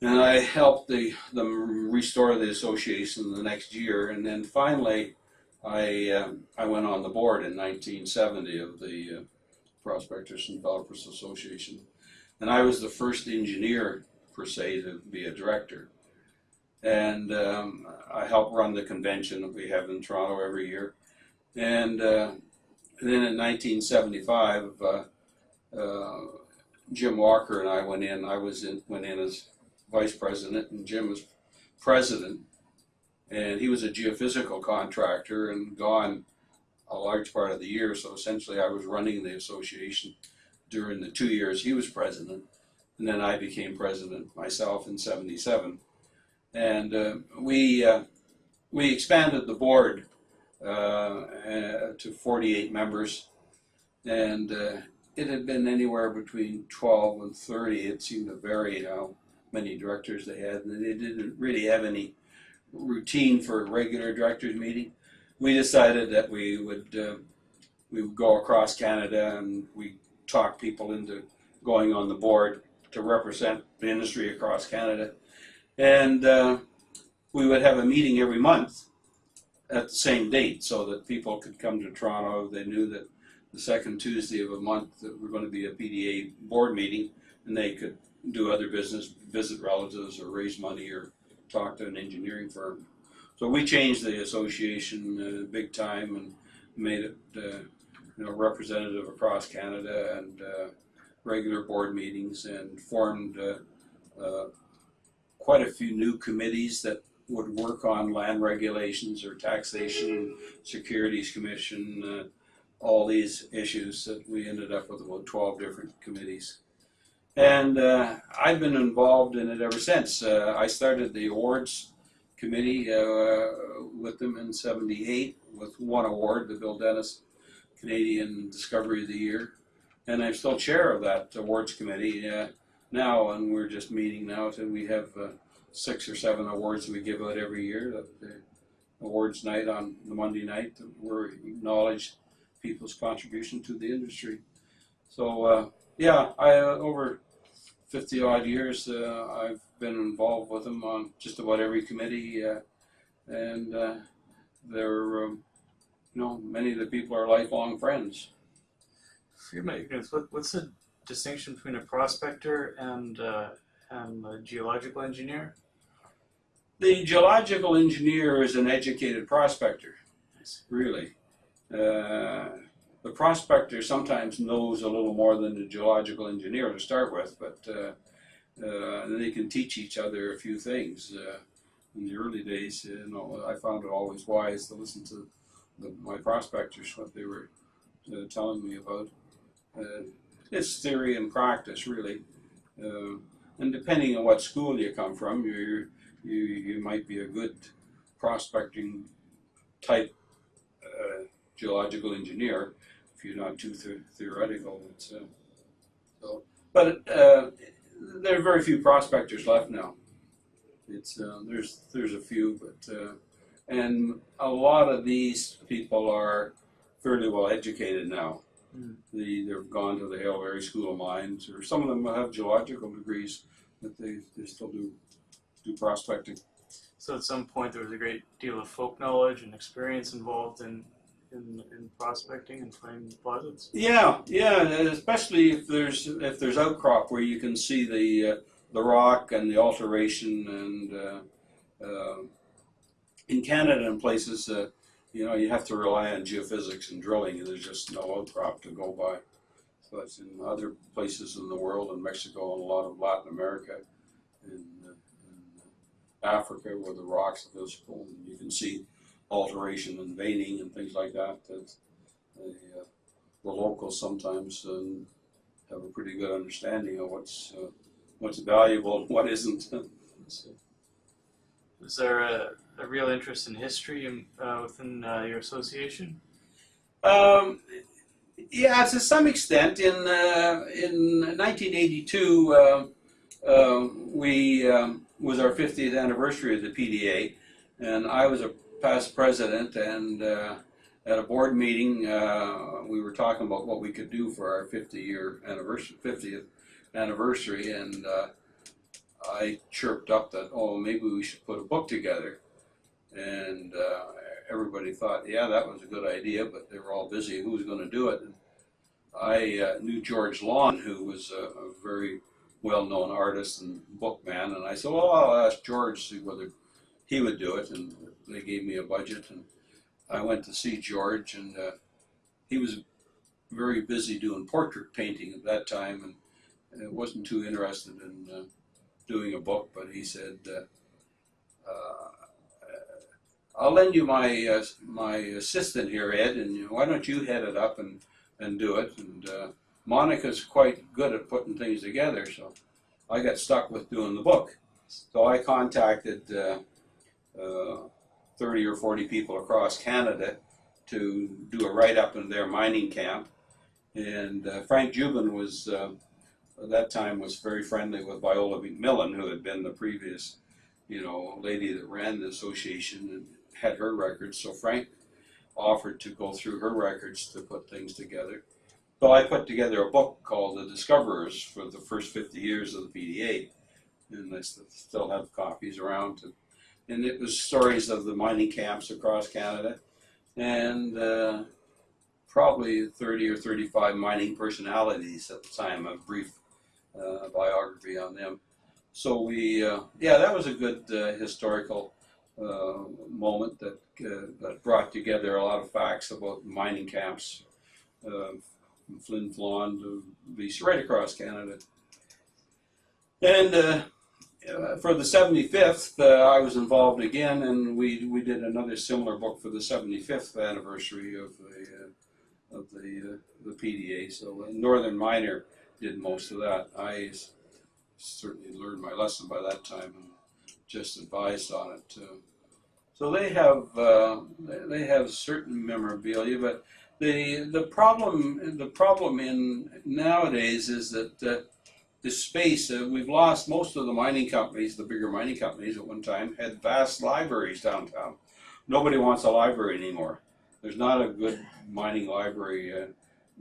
And I helped the, them restore the association the next year, and then finally, I um, I went on the board in 1970 of the uh, Prospectors and Developers Association, and I was the first engineer per se to be a director. And um, I helped run the convention that we have in Toronto every year. And uh, then in 1975, uh, uh, Jim Walker and I went in. I was in, went in as vice president, and Jim was president. And he was a geophysical contractor and gone a large part of the year. So essentially, I was running the association during the two years he was president, and then I became president myself in '77. And uh, we uh, we expanded the board to 48 members, and uh, it had been anywhere between 12 and 30. It seemed to vary how many directors they had, and they didn't really have any routine for a regular directors meeting. We decided that we would uh, we would go across Canada and we talk people into going on the board to represent the industry across Canada, and uh, we would have a meeting every month at the same date so that people could come to Toronto. They knew that the second Tuesday of a month that we're going to be a PDA board meeting, and they could do other business, visit relatives, or raise money, or talk to an engineering firm. So we changed the association uh, big time and made it, uh, you know, representative across Canada and uh, regular board meetings, and formed uh, uh, quite a few new committees that would work on land regulations or taxation, securities commission, uh, all these issues that we ended up with about 12 different committees. And uh, I've been involved in it ever since. Uh, I started the awards committee uh, with them in 78 with one award, the Bill Dennis Canadian Discovery of the Year. And I'm still chair of that awards committee uh, now, and we're just meeting now. So we have uh, six or seven awards that we give out every year. That the awards night on the Monday night, where we acknowledge people's contribution to the industry. So uh, yeah, I uh, over fifty odd years uh, I've been involved with them on just about every committee, uh, and uh, they're um, you know many of the people are lifelong friends. What's the distinction between a prospector and uh, and a geological engineer? The geological engineer is an educated prospector, really. Uh, the prospector sometimes knows a little more than the geological engineer to start with, but uh, uh, they can teach each other a few things. Uh, in the early days, you know, I found it always wise to listen to the, my prospectors, what they were uh, telling me about. Uh, it's theory and practice, really. Uh, and depending on what school you come from, you you you might be a good prospecting type uh, geological engineer if you're not too the- theoretical. It's, uh, so, but uh, there are very few prospectors left now. It's uh, there's there's a few, but uh, and a lot of these people are fairly well educated now. Mm. The, they've gone to the Haileybury School of Mines, or some of them have geological degrees, but they, they still do do prospecting. So at some point there was a great deal of folk knowledge and experience involved in in, in prospecting and finding deposits. Yeah, yeah, especially if there's if there's outcrop where you can see the uh, the rock and the alteration, and uh, uh, in Canada and places, uh, you know, you have to rely on geophysics and drilling. There's just no outcrop to go by. But in other places in the world, in Mexico and a lot of Latin America, in Africa, where the rocks are visible, and you can see alteration and veining and things like that. That they, uh, the locals sometimes um, have a pretty good understanding of what's uh, what's valuable and what isn't. *laughs* So, is there a, a real interest in history in, uh, within uh, your association? Um, yeah, to some extent. In uh, in 1982, um, um, we um, was our 50th anniversary of the PDA, and I was a past president. And uh, at a board meeting, uh, we were talking about what we could do for our 50 year anniversary, 50th anniversary, and uh, I chirped up that oh maybe we should put a book together, and uh, everybody thought yeah that was a good idea, but they were all busy. Who was going to do it? And I uh, knew George Lonn, who was a, a very well-known artist and bookman, and I said well I'll ask George see whether he would do it, and they gave me a budget, and I went to see George, and uh, he was very busy doing portrait painting at that time, and wasn't too interested in uh, doing a book, but he said, uh, uh, "I'll lend you my uh, my assistant here, Ed, and why don't you head it up and and do it?" And uh, Monica's quite good at putting things together, so I got stuck with doing the book. So I contacted uh, uh, thirty or forty people across Canada to do a write up in their mining camp, and uh, Franc Joubin was. Uh, at that time was very friendly with Viola McMillan, who had been the previous, you know, lady that ran the association and had her records. So Frank offered to go through her records to put things together. So I put together a book called The Discoverers for the first 50 years of the PDA, and I still have copies around. To, and it was stories of the mining camps across Canada, and uh, probably 30 or 35 mining personalities at the time, a brief uh, biography on them. So we, uh, yeah, that was a good uh, historical uh, moment that uh, that brought together a lot of facts about mining camps uh, from Flin Flon to BC, right across Canada. And uh, uh, for the 75th, uh, I was involved again, and we we did another similar book for the 75th anniversary of the uh, of the uh, the PDA. So uh, Northern Miner did most of that. I certainly learned my lesson by that time and just advised on it. So they have they have certain memorabilia, but the the problem the problem in nowadays is that uh, the space uh, we've lost most of the mining companies, the bigger mining companies at one time had vast libraries downtown. Nobody wants a library anymore. There's not a good mining library uh,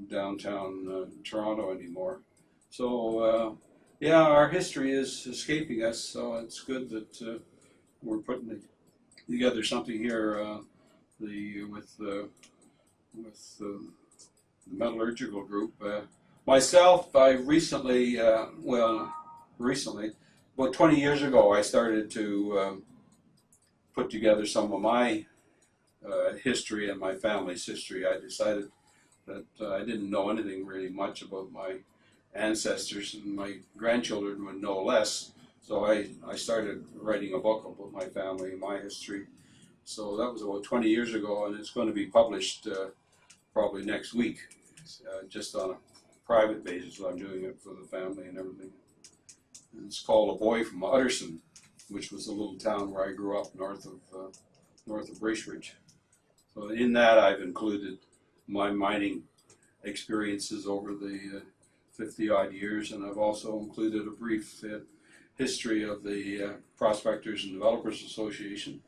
downtown uh, Toronto anymore. So uh, yeah, our history is escaping us. So it's good that uh, we're putting together something here. The with with the metallurgical group. Uh, myself, I recently, uh, well, recently, about 20 years ago, I started to um, put together some of my uh, history and my family's history. I decided that uh, I didn't know anything really much about my ancestors, and my grandchildren would know less. So I, I started writing a book about my family my history. So that was about 20 years ago, and it's going to be published uh, probably next week, uh, just on a private basis. I'm doing it for the family and everything. And it's called A Boy from Utterson, which was a little town where I grew up north of uh, north of Bracebridge. So in that, I've included my mining experiences over the uh, 50 odd years, and I've also included a brief uh, history of the uh, Prospectors and Developers Association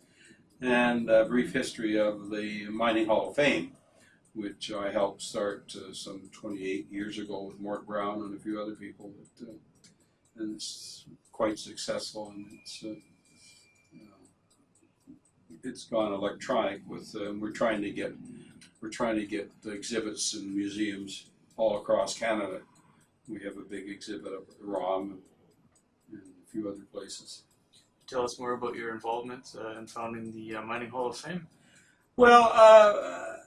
and a brief history of the Mining Hall of Fame, which I helped start uh, some 28 years ago with Mort Brown and a few other people. But, uh, and it's quite successful, and it's uh, you know, it's gone electronic. With uh, we're trying to get we're trying to get the exhibits in museums all across Canada. We have a big exhibit up at the ROM and a few other places. Tell us more about your involvement uh, in founding the uh, Mining Hall of Fame. Well, uh,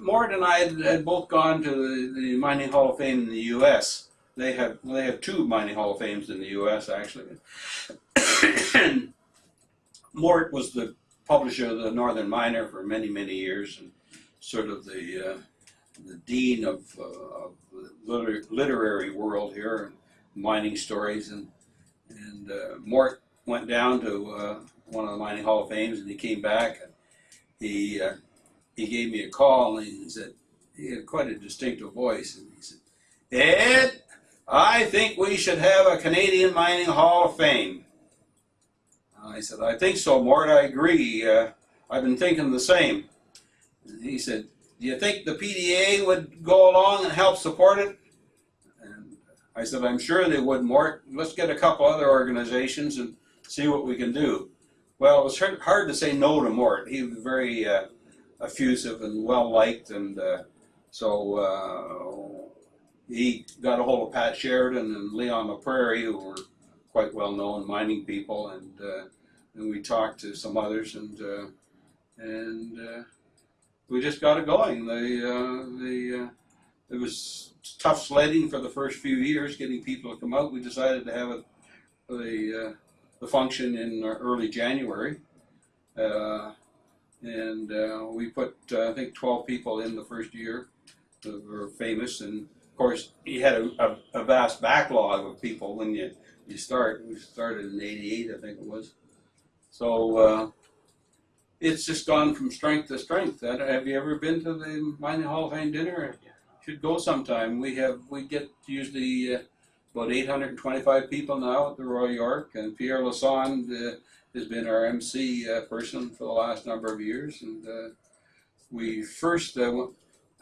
Mort and I had, had both gone to the, the Mining Hall of Fame in the U.S. They have they have two Mining Hall of Fames in the U.S. actually. and *coughs* Mort was the publisher of the Northern Miner for many many years, and sort of the uh, the dean of, uh, of the liter- literary world here, and mining stories, and and uh, Mort went down to uh, one of the Mining Hall of Fames, and he came back. And he uh, he gave me a call, and he said he had quite a distinctive voice, and he said, "Ed, I think we should have a Canadian Mining Hall of Fame." I said, "I think so, Mort. I agree. Uh, I've been thinking the same." And he said, "Do you think the PDA would go along and help support it?" And I said, "I'm sure they would, Mort. Let's get a couple other organizations and see what we can do." Well, it was hard hard to say no to Mort. He was very uh, effusive and well liked, and uh, so uh, he got a hold of Pat Sheridan and Leon McQuarrie, who were quite well known mining people, and uh, and we talked to some others, and uh, and we just got it going. The the it was tough sledding for the first few years, getting people to come out. We decided to have it the uh, the function in early January. Uh, and uh, we put uh, I think 12 people in the first year that were famous, and of course you had a, a, a vast backlog of people when you you start. We started in '88, I think it was. So uh, it's just gone from strength to strength. Uh, Have you ever been to the Mining Hall of Fame dinner? Should go sometime. We have we get usually uh, about 825 people now at the Royal York, and Pierre Lassonde uh, has been our MC uh, person for the last number of years. And uh, we first uh,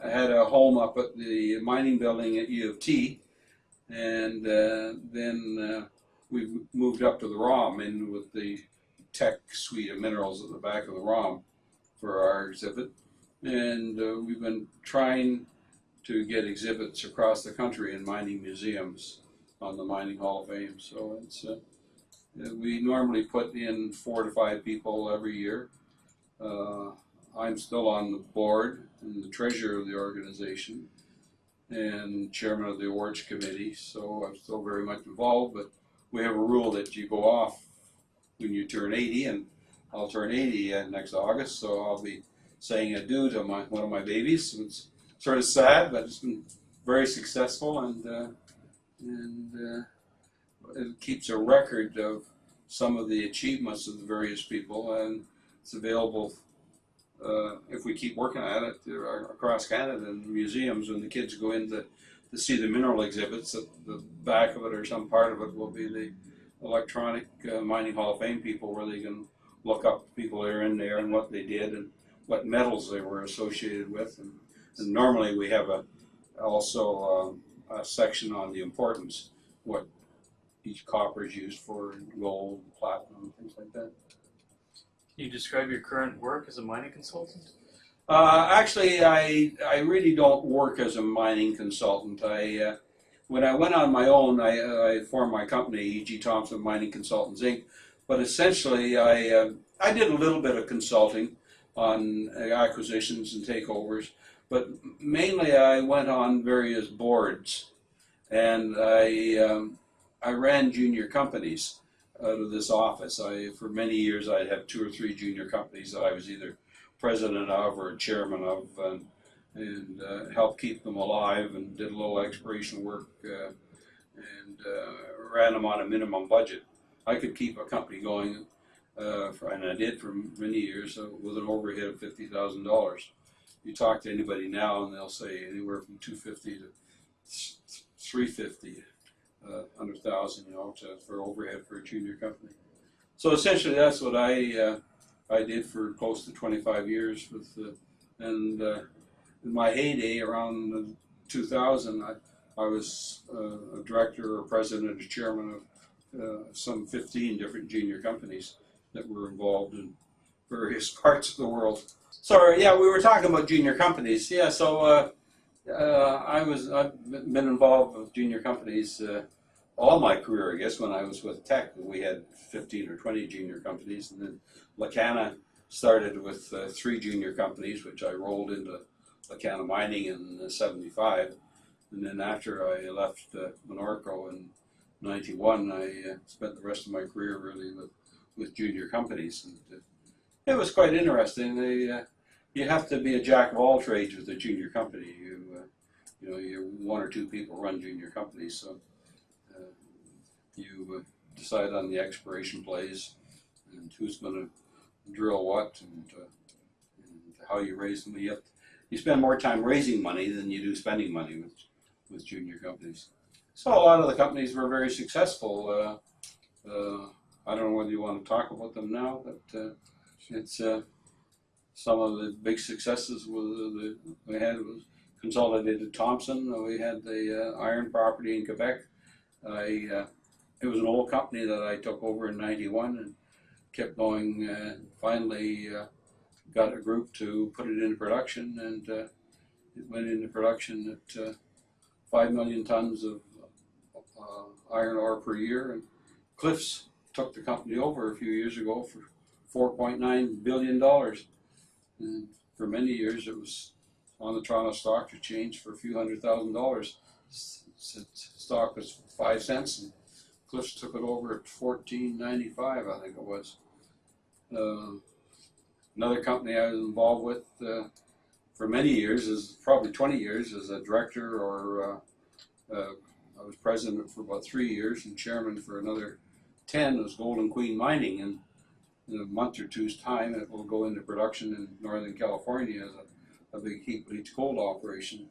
had a home up at the mining building at U of T, and uh, then uh, we moved up to the ROM in with the Teck suite of minerals at the back of the ROM for our exhibit. And uh, we've been trying to get exhibits across the country in mining museums on the Mining Hall of Fame. So it's we normally put in four to five people every year. Uh, I'm still on the board and the treasurer of the organization and chairman of the awards committee, so I'm still very much involved. But we have a rule that you go off when you turn 80, and I'll turn 80 uh, next August, so I'll be saying adieu to my one of my babies. It's sort of sad, but it's been very successful, and uh, and uh, keeps a record of some of the achievements of the various people, and it's available uh, if we keep working at it uh, across Canada in museums. When the kids go in to, to see the mineral exhibits, at the back of it or some part of it will be the electronic uh, mining Hall of Fame people, where they can look up people that are in there and what they did and what metals they were associated with. And, and normally we have a also um, a section on the importance, what each copper is used for, gold, platinum, things like that. Can you describe your current work as a mining consultant? Uh, actually, I I really don't work as a mining consultant. I uh, when I went on my own, I, I formed my company, E.G. Thompson Mining Consultants Inc. But essentially, I uh, I did a little bit of consulting on acquisitions and takeovers, but mainly I went on various boards, and I um, I ran junior companies out of this office. I for many years I'd have two or three junior companies that I was either president of or chairman of, and, and uh, helped keep them alive and did a little exploration work uh, and uh, ran them on a minimum budget. I could keep a company going, uh, for, and I did for many years uh, with an overhead of fifty thousand dollars. you talk to anybody now, and they'll say anywhere from two fifty to three fifty, uh, hundred thousand, you know, to, for overhead for a junior company. So essentially, that's what I uh, I did for close to twenty five years with, uh, and uh, in my heyday around 2000, I I was uh, a director or president or chairman of uh, some 15 different junior companies that were involved in various *laughs* parts of the world. So yeah, we were talking about junior companies. Yeah, so uh, I was I've been involved with junior companies uh, all my career. I guess when I was with Teck, we had 15 or 20 junior companies, and then Lacana started with uh, three junior companies, which I rolled into Lacana Mining in '75. And then after I left uh, in '91, I uh, spent the rest of my career really with, with junior companies. And uh, it was quite interesting. They, uh, you have to be a jack of all trades with a junior company. You, uh, you know, you one or two people run junior companies, so uh, you uh, decide on the exploration plays and who's going to drill what and, uh, and how you raise them. You, have you spend more time raising money than you do spending money with with junior companies. So a lot of the companies were very successful. Uh, uh, I don't know whether you want to talk about them now, but it's some of the big successes we had was Consolidated Thompson. We had the uh, iron property in Quebec. I, uh, it was an old company that I took over in '91 and kept going. finally, got a group to put it into production, and it went into production at five million tons of uh, iron ore per year. And Cliffs took the company over a few years ago for $4.9 billion. And for many years it was on the Toronto Stock Exchange for a few hundred thousand dollars. Stock was five cents and Cliffs took it over at fourteen ninety five, I think it was. Uh, another company I was involved with uh, for many years, is probably 20 years, as a director or uh, uh, I was president for about three years and chairman for another 10 was Golden Queen Mining. And in a month or two's time, it will go into production in Northern California as a, a big heap leach gold operation.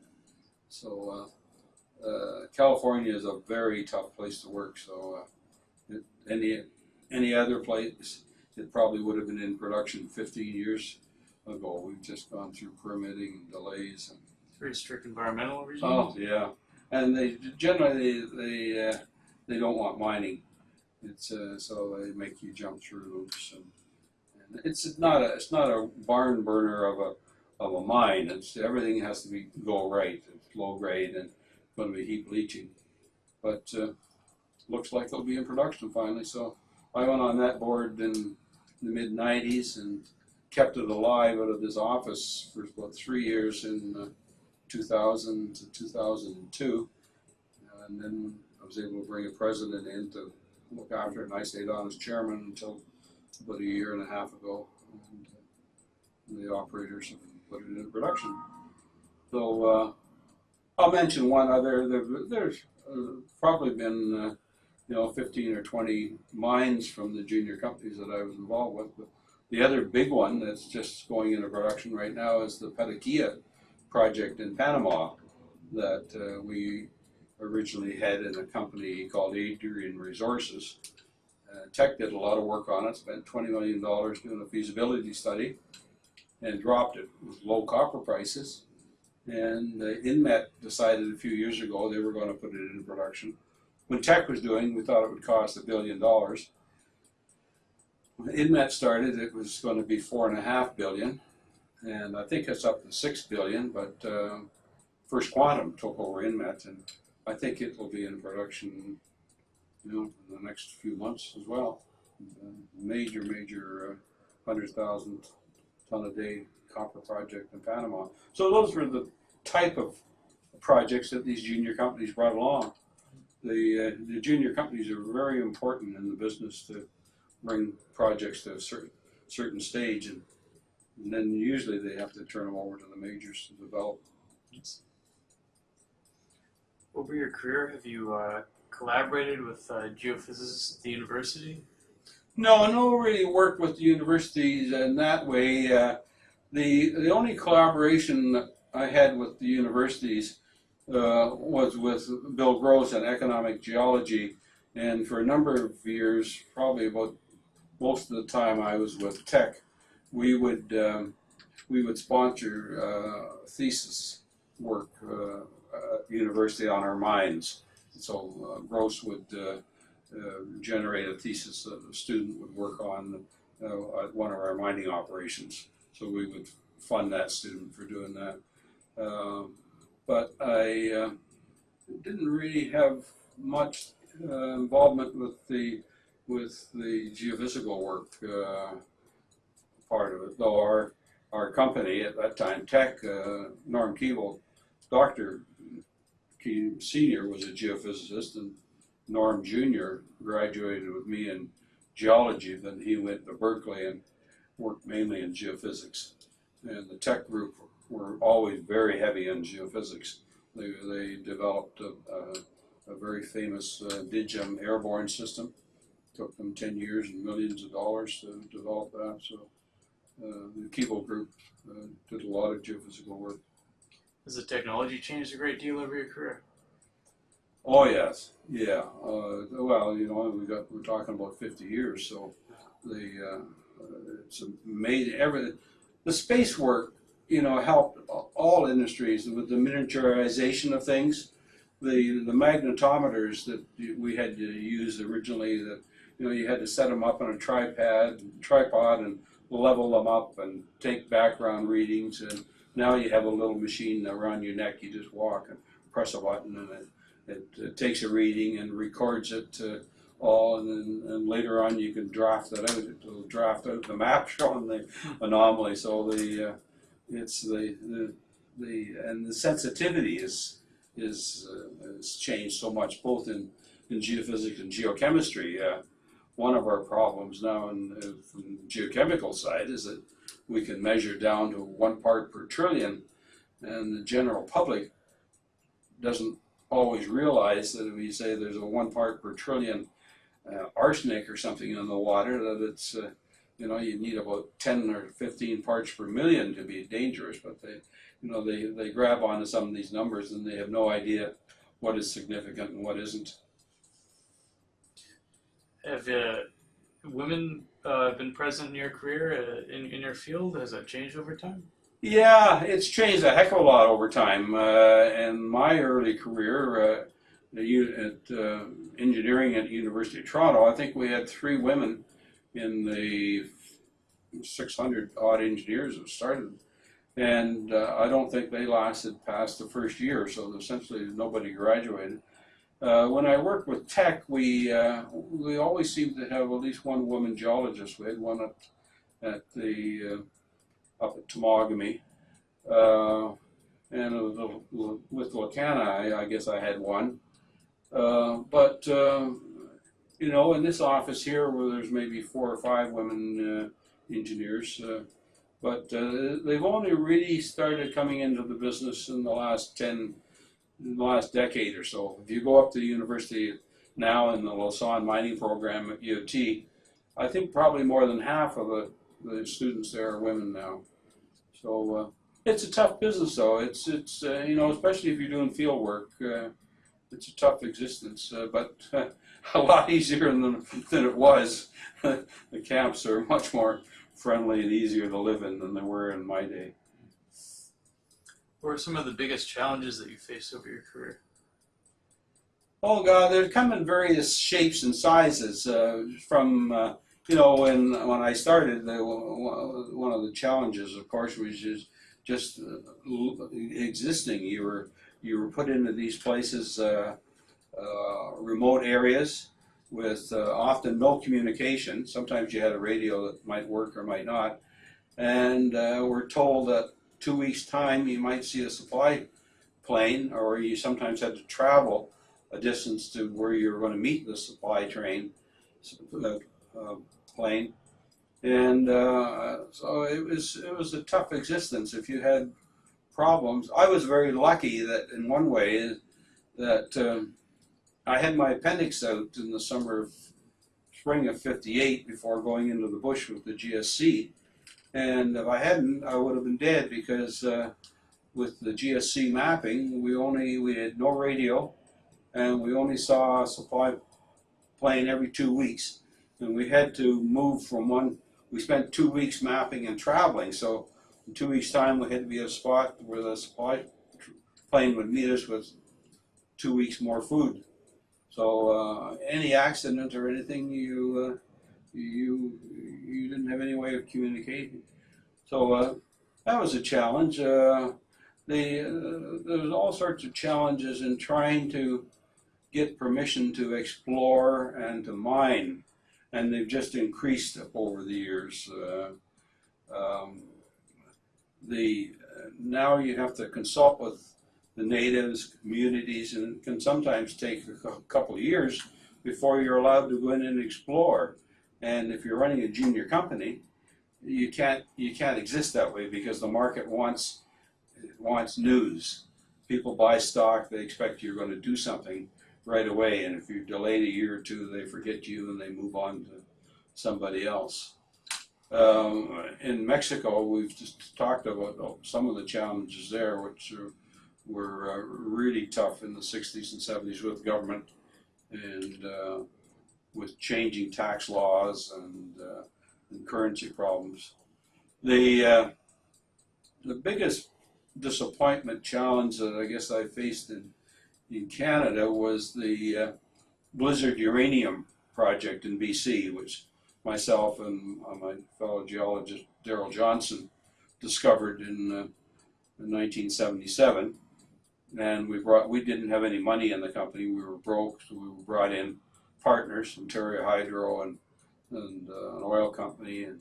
So uh, uh, California is a very tough place to work. So uh, it, any any other place, it probably would have been in production 15 years ago. We've just gone through permitting and delays. And, Very strict environmental regime. oh yeah, and they generally they uh, they don't want mining. It's uh, so they make you jump through loops, and, and it's not a it's not a barn burner of a of a mine. It's everything has to be go right. It's low grade and going to be heap leaching, but uh, looks like they'll be in production finally. So I went on that board in the mid '90s and kept it alive out of this office for about three years in uh, 2000 to 2002. And then I was able to bring a president in to look after it, and I stayed on as chairman until about a year and a half ago. And, uh, the operators have put it into production. So uh, I'll mention one other. There, there's uh, probably been, uh, you know, 15 or 20 mines from the junior companies that I was involved with. But the other big one that's just going into production right now is the Petaquilla project in Panama that uh, we originally had in a company called Adrian Resources. Uh, Teck did a lot of work on it, spent $20 million doing a feasibility study and dropped it with low copper prices. And uh, Inmet decided a few years ago they were going to put it into production. When Teck was doing, we thought it would cost a billion dollars. When Inmet started, it was going to be four and a half billion, and I think it's up to six billion. But uh, First Quantum took over Inmet, and I think it will be in production, you know, in the next few months as well. Uh, major, major uh, hundred thousand ton a day copper project in Panama. So those were the type of projects that these junior companies brought along. The, uh, the junior companies are very important in the business to bring projects to a certain certain stage, and, and then usually they have to turn them over to the majors to develop. Over your career, have you uh, collaborated with uh, geophysicists at the university? No, no, really worked with the universities in that way. Uh, the the only collaboration I had with the universities uh, was with Bill Gross on economic geology, and for a number of years, probably about most of the time I was with Teck, we would um, we would sponsor uh, thesis work uh, university on our mines. So uh, Gross would uh, uh, generate a thesis that a student would work on uh, at one of our mining operations. So we would fund that student for doing that. Um, but I uh, didn't really have much uh, involvement with the with the geophysical work uh, part of it. Though our our company at that time, Teck, uh, Norm Keevil, Doctor Key Senior was a geophysicist, and Norm Junior graduated with me in geology. Then he went to Berkeley and worked mainly in geophysics. And the Teck group were always very heavy in geophysics. They, they developed a, a, a very famous uh, DIGHEM airborne system. Took them 10 years and millions of dollars to develop that. So uh, the Keevil group uh, did a lot of geophysical work. Has the technology changed a great deal over your career? Oh yes, yeah. Uh, well, you know, we got we're talking about 50 years, so the uh, it's amazing. Everything, the space work, you know, helped all industries with the miniaturization of things. The the magnetometers that we had to use originally, that you know, you had to set them up on a tripod, tripod, and level them up and take background readings. And now you have a little machine around your neck. You just walk and press a button, and it it, it takes a reading and records it all, and then and later on you can draft that out. It'll draft out the *laughs* map showing the anomaly. So the uh, it's the, the the and the sensitivity is is uh, has changed so much both in in geophysics and geochemistry. Uh, one of our problems now in, the geochemical side is that we can measure down to one part per trillion, and the general public doesn't always realize that if you say there's a one part per trillion uh, arsenic or something in the water, that it's uh, you know you need about 10 or 15 parts per million to be dangerous. But they you know they they grab onto some of these numbers and they have no idea what is significant and what isn't. Have uh, women uh, been present in your career uh, in in your field? Has that changed over time? Yeah, it's changed a heck of a lot over time. Uh, in my early career uh, at uh, engineering at University of Toronto, I think we had three women in the 600 odd engineers that started. And uh, I don't think they lasted past the first year, so essentially nobody graduated. Uh, when I worked with Teck, we uh, we always seemed to have at least one woman geologist. We had one at, at the uh, up at Temagami, uh, and with Lacana, I, I guess I had one. Uh, but you know, in this office here, where there's maybe four or five women engineers, but they've only really started coming into the business in the last ten, in the last decade or so. If you go up to the university now in the Lassonde mining program at U of T, I think probably more than half of the, the students there are women now. So uh, it's a tough business, though. It's it's uh, you know, especially if you're doing field work. Uh, it's a tough existence, uh, but *laughs* a lot easier than than it was. *laughs* the camps are much more friendly and easier to live in than they were in my day. What are some of the biggest challenges that you faced over your career? Oh God, they come in various shapes and sizes. Uh, from uh, you know when when I started, the, one of the challenges, of course, was just just uh, existing. You were you were put into these places, uh, uh, remote areas, with uh, often no communication. Sometimes you had a radio that might work or might not, and we're told that two weeks time you might see a supply plane, or you sometimes had to travel a distance to where you were going to meet the supply train uh, uh, plane, and uh, so it was it was a tough existence. If you had problems, I was very lucky that in one way that um, I had my appendix out in the summer of spring of '58 before going into the bush with the GSC, And if I hadn't, I would have been dead because uh, with the GSC mapping, we only we had no radio, and we only saw a supply plane every two weeks, and we had to move from one. We spent two weeks mapping and traveling, so in two weeks' time we had to be at a spot where the supply plane would meet us with two weeks more food. So uh, any accident or anything, you uh, you you didn't have any way of communicating. So uh, that was a challenge. Uh, the uh, there was all sorts of challenges in trying to get permission to explore and to mine, and they've just increased over the years. Uh, um, the now you have to consult with the natives, communities, and it can sometimes take a couple of years before you're allowed to go in and explore. And if you're running a junior company, you can't you can't exist that way because the market wants wants news. People buy stock, they expect you're going to do something right away, and if you're delayed a year or two, they forget you and they move on to somebody else. Um, in Mexico, we've just talked about oh, some of the challenges there, which are, were uh, really tough in the 60s and 70s with government and uh, with changing tax laws and, uh, and currency problems. The uh, the biggest disappointment challenge that I guess I faced in in Canada was the uh, Blizzard Uranium project in BC, which myself and uh, my fellow geologist Daryl Johnson discovered in, uh, in 1977. And we brought we didn't have any money in the company. We were broke, so we were brought in partners, Ontario Hydro and and uh, an oil company and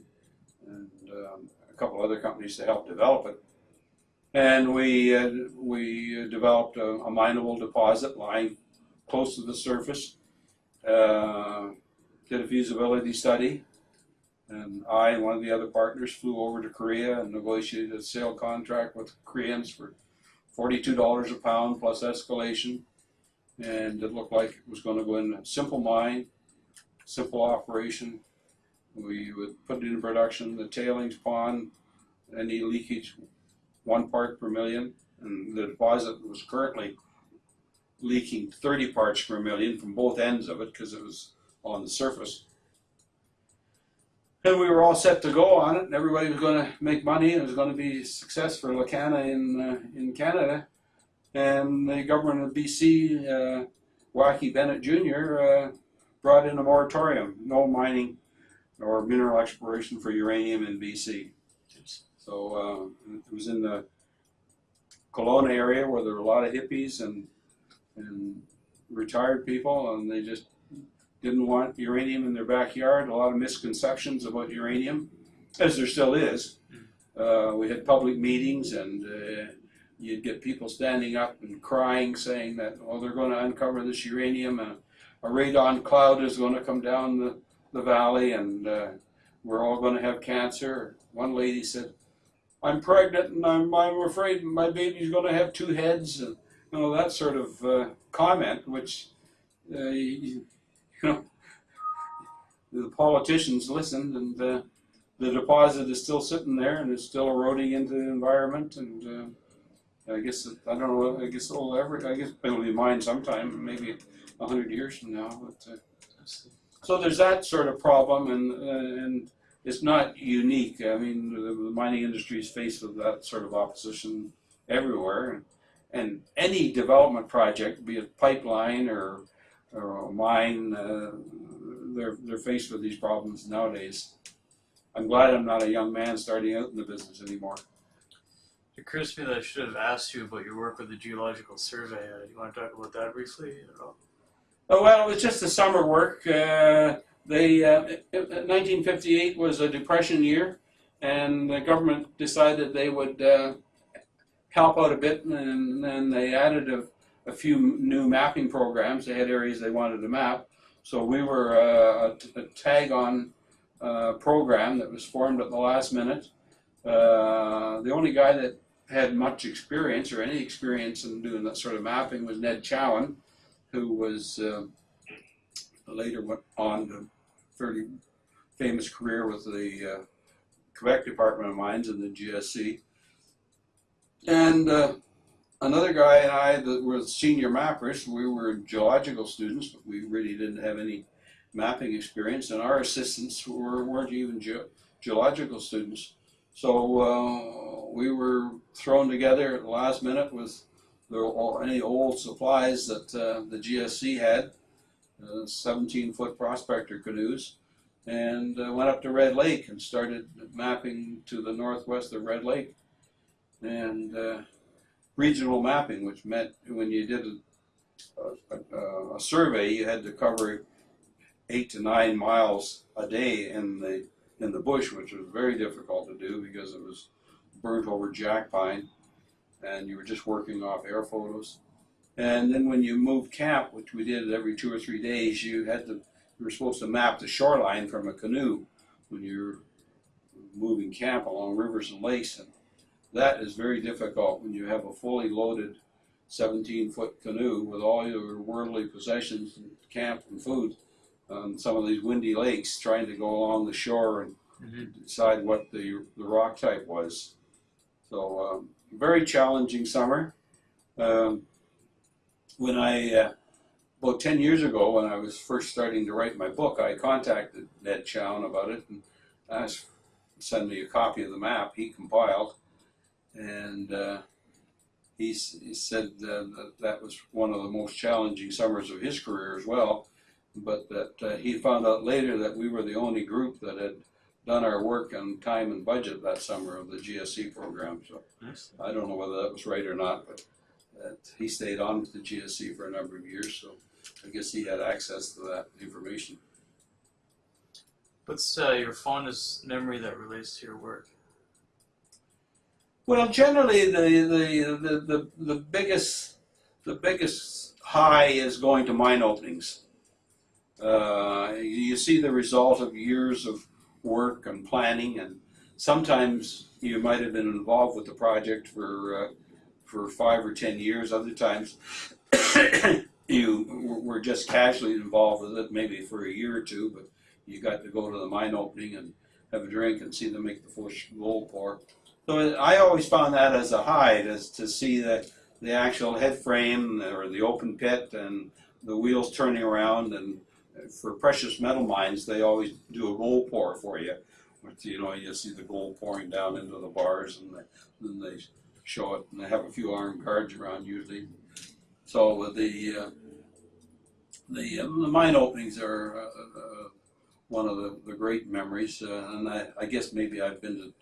and um, a couple other companies to help develop it. And we uh, we developed a, a mineable deposit lying close to the surface. Uh, did a feasibility study, and I and one of the other partners flew over to Korea and negotiated a sale contract with Koreans for forty-two dollars a pound plus escalation. And it looked like it was going to go in a simple mine, simple operation. We would put it in production, the tailings pond, any leakage, one part per million, and the deposit was currently leaking 30 parts per million from both ends of it because it was on the surface. And we were all set to go on it, and everybody was going to make money, and it was going to be success for Lacana in uh, in Canada. And the government of BC, uh, Wacky Bennett Jr., uh, brought in a moratorium, no mining or mineral exploration for uranium in BC. So uh, it was in the Kelowna area where there were a lot of hippies and and retired people, and they just didn't want uranium in their backyard. A lot of misconceptions about uranium, as there still is. Uh, we had public meetings, and uh, you'd get people standing up and crying, saying that, "Oh, they're going to uncover this uranium. and a radon cloud is going to come down the, the valley, and uh, we're all going to have cancer." One lady said, "I'm pregnant, and I'm, I'm afraid my baby's going to have two heads," and you know that sort of uh, comment, which uh, you, you know the politicians listened, and uh, the deposit is still sitting there, and it's still eroding into the environment, and uh, I guess it- I don't know. I guess it'll ever. I guess it'll be mine sometime, maybe a hundred years from now. But uh, so there's that sort of problem, and uh, and it's not unique. I mean, the, the mining industry is faced with that sort of opposition everywhere, and, and any development project, be it pipeline or or a mine, uh, they're they're faced with these problems nowadays. I'm glad I'm not a young man starting out in the business anymore. It occurs to me that I should have asked you about your work with the Geological Survey. Uh, do you want to talk about that briefly at all? Oh, well, it was just the summer work. Uh, they, uh, it- it- 1958 was a depression year, and the government decided they would uh, help out a bit, and then they added a, a few new mapping programs. They had areas they wanted to map, so we were uh, a, a tag-on uh, program that was formed at the last minute. Uh, the only guy that had much experience or any experience in doing that sort of mapping was Ned Chown who was uh, later went on to a fairly famous career with the uh, Quebec Department of Mines and the GSC. And uh, another guy and I that were senior mappers, we were geological students, but we really didn't have any mapping experience, and our assistants were, weren't even ge- geological students. So uh, we were thrown together at the last minute with the, any old supplies that uh, the GSC had, uh, 17 foot prospector canoes, and uh, went up to Red Lake and started mapping to the northwest of Red Lake. And uh, regional mapping, which meant when you did a, a, a survey, you had to cover eight to nine miles a day in the in the bush, which was very difficult to do because it was burnt over jack pine, and you were just working off air photos. And then when you moved camp, which we did every two or three days, you had to you were supposed to map the shoreline from a canoe when you're moving camp along rivers and lakes, and that is very difficult when you have a fully loaded 17 foot canoe with all your worldly possessions and camp and food on some of these windy lakes trying to go along the shore and Mhm. decide what the, the rock type was. So, um, very challenging summer. Um, when I, uh, about 10 years ago, when I was first starting to write my book, I contacted Ned Chown about it and asked send me a copy of the map he compiled. And uh, he, he said uh, that that was one of the most challenging summers of his career as well but that uh, he found out later that we were the only group that had done our work on time and budget that summer of the GSC program. So. I don't know whether that was right or not, but that he stayed on with the GSC for a number of years. So I guess he had access to that information. What's uh, your fondest memory that relates to your work? Well, generally, the the, the, the, the biggest the biggest high is going to mine openings. Uh, you see the result of years of work and planning, and sometimes you might have been involved with the project for uh, for five or ten years. Other times, *coughs* you were- just casually involved with it, maybe for a year or two, but you got to go to the mine opening and have a drink and see them make the first gold pour. So I always found that as a high, as to see the, the actual head frame or the open pit and the wheels turning around. And for precious metal mines, they always do a gold pour for you. Which, you know, you see the gold pouring down into the bars and they, then they show it. And they have a few armed guards around usually. So the, uh, the, uh, the mine openings are uh, uh, one of the, the great memories. Uh, and I, I guess maybe I've been to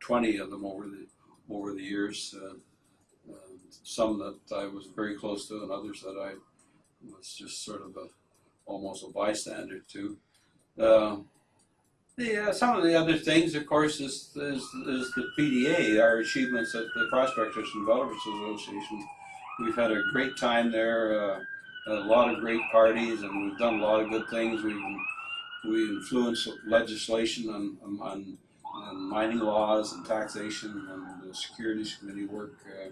20 of them over the over the years. Uh, some that I was very close to, and others that I was just sort of a almost a bystander to. Uh, the, uh, some of the other things, of course, is, is, is the PDA, our achievements at the Prospectors and Developers Association. We've had a great time there, uh, a lot of great parties, and we've done a lot of good things. We've we influenced legislation on, on on mining laws and taxation and the securities committee work. Uh,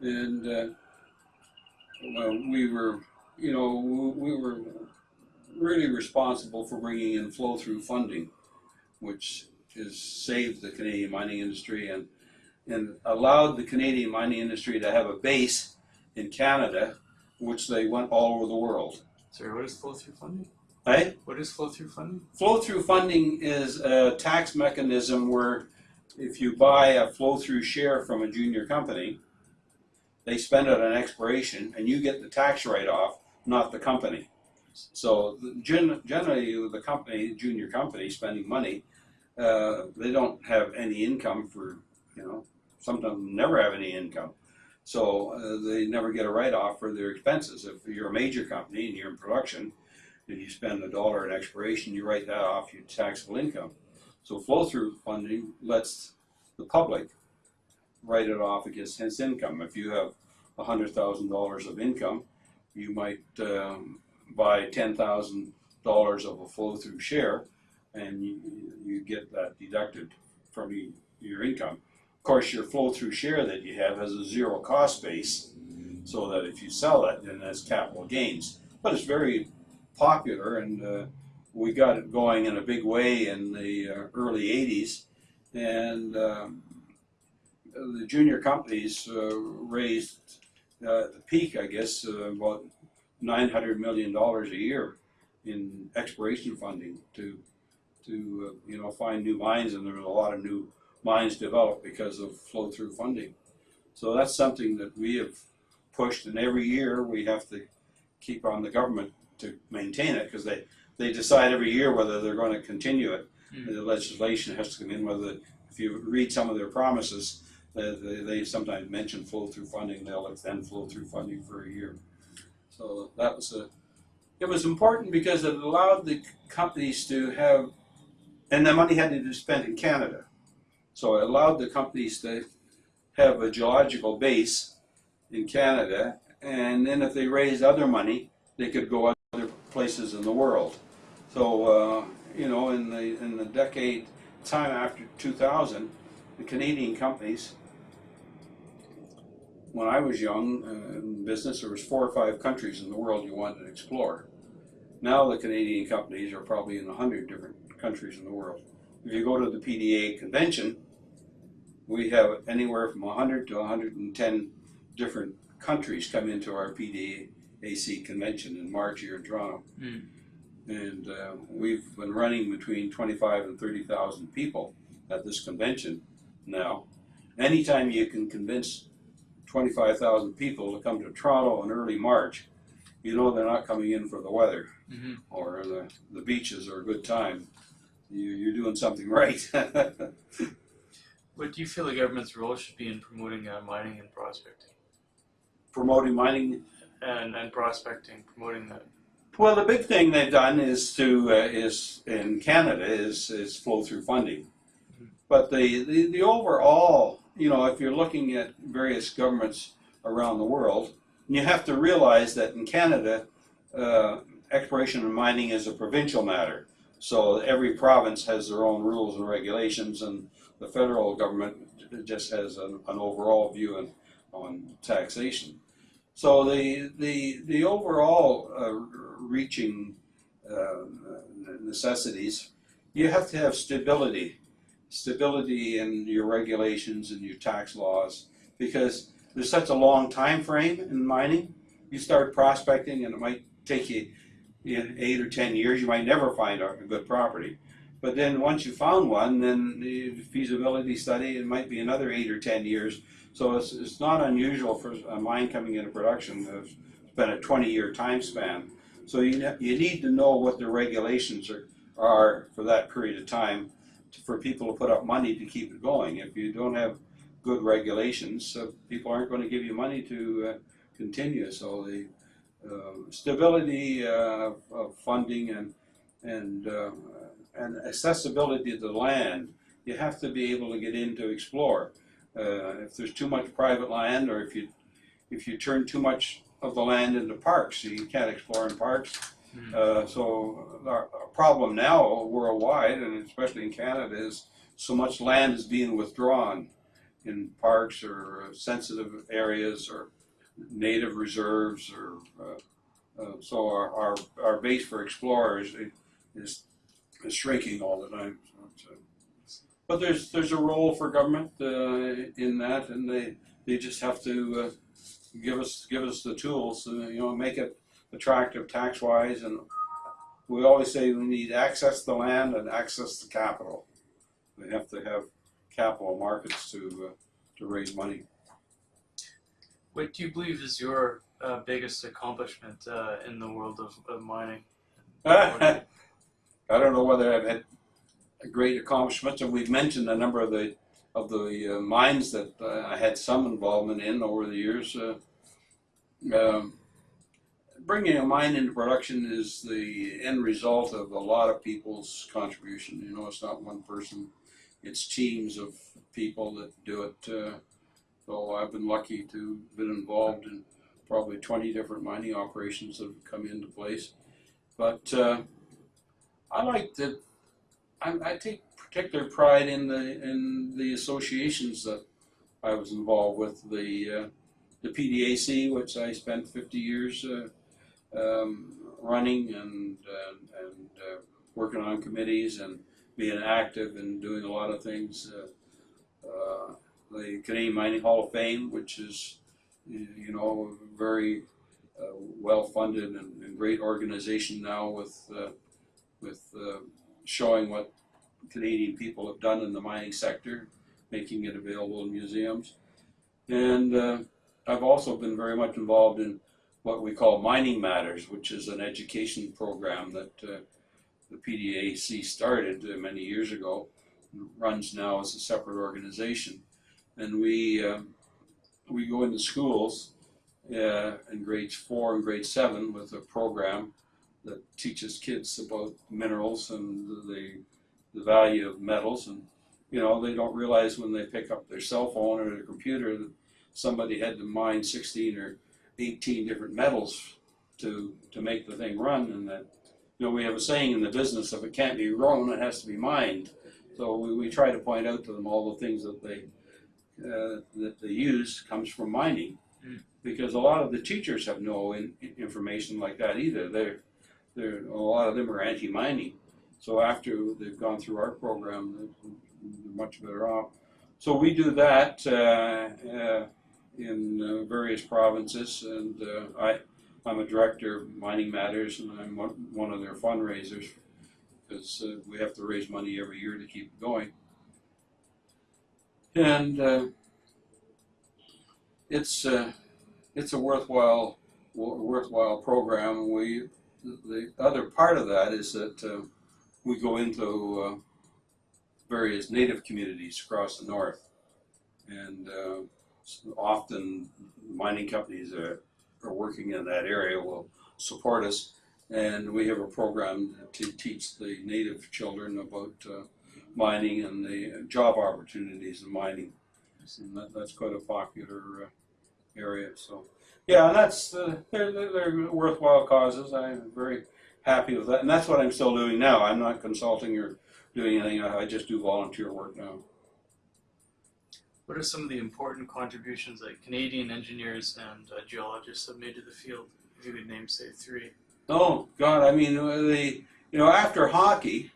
and uh, well, we were, you know, we were really responsible for bringing in flow-through funding, which has saved the Canadian mining industry and and allowed the Canadian mining industry to have a base in Canada, which they went all over the world. Sorry, what is flow through funding? Right? What is flow through funding? Flow-through funding is a tax mechanism where if you buy a flow-through share from a junior company, they spend it on expiration and you get the tax write-off, not the company. So gen- generally, the company, junior company spending money, uh, they don't have any income for, you know, sometimes never have any income. So uh, they never get a write-off for their expenses. If you're a major company and you're in production, if you spend a dollar in expiration, you write that off your taxable income. So flow-through funding lets the public write it off against his income. If you have hundred thousand dollars of income, you might um, buy ten thousand dollars of a flow-through share, and you, you get that deducted from y- your income. Of course, your flow-through share that you have has a zero cost base, so that if you sell it, then that's capital gains. But it's very popular, and uh, we got it going in a big way in the uh, early '80s. and um, the junior companies uh, raised uh, at the peak, I guess, uh, about nine hundred million dollars a year in exploration funding to to uh, you know find new mines, and there was a lot of new mines developed because of flow through funding. So that's something that we have pushed, and every year we have to keep on the government to maintain it because they they decide every year whether they're going to continue it. Mm. The legislation has to come in. Whether if you read some of their promises, they, they, they sometimes mention flow through funding. They'll extend flow through funding for a year. So that was a it was important because it allowed the companies to have, and the money had to be spent in Canada. So it allowed the companies to have a geological base in Canada, and then if they raised other money, they could go other places in the world. So uh, you know, in the in the decade time after 2000, the Canadian companies. When I was young uh, in business, there was four or five countries in the world you wanted to explore. Now the Canadian companies are probably in a hundred different countries in the world. If you go to the PDA convention, we have anywhere from 100 to 110 different countries come into our PDAC convention in March here in Toronto. Mm. And uh, we've been running between 25 and 30,000 people at this convention now. Anytime you can convince 25,000 people to come to Toronto in early March, you know they're not coming in for the weather hmm or the, the beaches are a good time. You, you're doing something right. *laughs* What do you feel the government's role should be in promoting uh, mining and prospecting? Promoting mining. And, and prospecting, promoting that. Well, the big thing they've done is to uh, is in Canada is is flow through funding, but the, the the overall, you know, if you're looking at various governments around the world, you have to realize that in Canada, uh, exploration and mining is a provincial matter. So every province has their own rules and regulations, and the federal government just has an, an overall view on, on taxation. So the the the overall uh, reaching uh, necessities, you have to have stability, stability in your regulations and your tax laws, because there's such a long time frame in mining. You start prospecting, and it might take you in eight or ten years. You might never find a good property. But then once you found one, then the feasibility study, it might be another eight or ten years. So it's, it's not unusual for a mine coming into production to spend a 20 year time span. So you, you need to know what the regulations are, are for that period of time for people to put up money to keep it going. If you don't have good regulations, uh, people aren't going to give you money to uh, continue. So the uh, stability uh, of funding and and uh, and accessibility to the land, you have to be able to get in to explore. Uh, if there's too much private land, or if you if you turn too much of the land into parks, you can't explore in parks. Mhm. Uh, so our, problem now worldwide, and especially in Canada, is so much land is being withdrawn in parks or sensitive areas or native reserves, or uh, uh, so our, our our base for explorers is is shrinking all the time. So it's, uh, but there's there's a role for government uh, in that, and they they just have to uh, give us give us the tools, uh, you know, make it attractive tax wise, and we always say we need access to the land and access to capital. We have to have capital markets to uh, to raise money. What do you believe is your uh, biggest accomplishment uh, in the world of, of mining? *laughs* I don't know whether I've had great accomplishments, and we've mentioned a number of the of the uh, mines that uh, I had some involvement in over the years. Uh, um, bringing a mine into production is the end result of a lot of people's contribution. You know, it's not one person; it's teams of people that do it. Uh, so I've been lucky to have been involved in probably 20 different mining operations that have come into place. But uh, I like that. I, I take particular pride in the in the associations that I was involved with. The uh, the PDAC, which I spent 50 years uh, um, running and and, and uh, working on committees, and being active and doing a lot of things. Uh, uh, the Canadian Mining Hall of Fame, which is, you know, very uh, well-funded and, and great organization now with uh, with showing what Canadian people have done in the mining sector, making it available in museums. And I've also been very much involved in what we call Mining Matters, which is an education program that uh, the PDAC started uh, many years ago, runs now as a separate organization. And we, um, we go into schools uh, in grades four and grade seven with a program that teaches kids about minerals and the, the value of metals. And, you know, they don't realize when they pick up their cell phone or their computer that somebody had to mine 16 or 18 different metals to, to make the thing run. And that, you know, we have a saying in the business, if it can't be grown, it has to be mined. So we, we try to point out to them all the things that they, uh, that they use comes from mining. Mm. Because a lot of the teachers have no in, information like that either. They're, they're, a lot of them are anti-mining. So after they've gone through our program, they're they're much better off. So we do that uh, uh, in uh, various provinces, and uh, I, I'm a director of Mining Matters, and I'm one, of their fundraisers because uh, we have to raise money every year to keep going. And uh, it's uh, it's a worthwhile worthwhile program. We the other part of that is that uh, we go into various native communities across the north, and often mining companies that are working in that area will support us, and we have a program to teach the native children about uh, mining and the job opportunities in mining, and that, that's quite a popular uh, area. So, yeah, and that's uh, they're, they're worthwhile causes. I'm very happy with that, and that's what I'm still doing now. I'm not consulting or doing anything. I just do volunteer work now. What are some of the important contributions that Canadian engineers and uh, geologists have made to the field? If you could name, say, three. Oh God, I mean uh, the you know after hockey,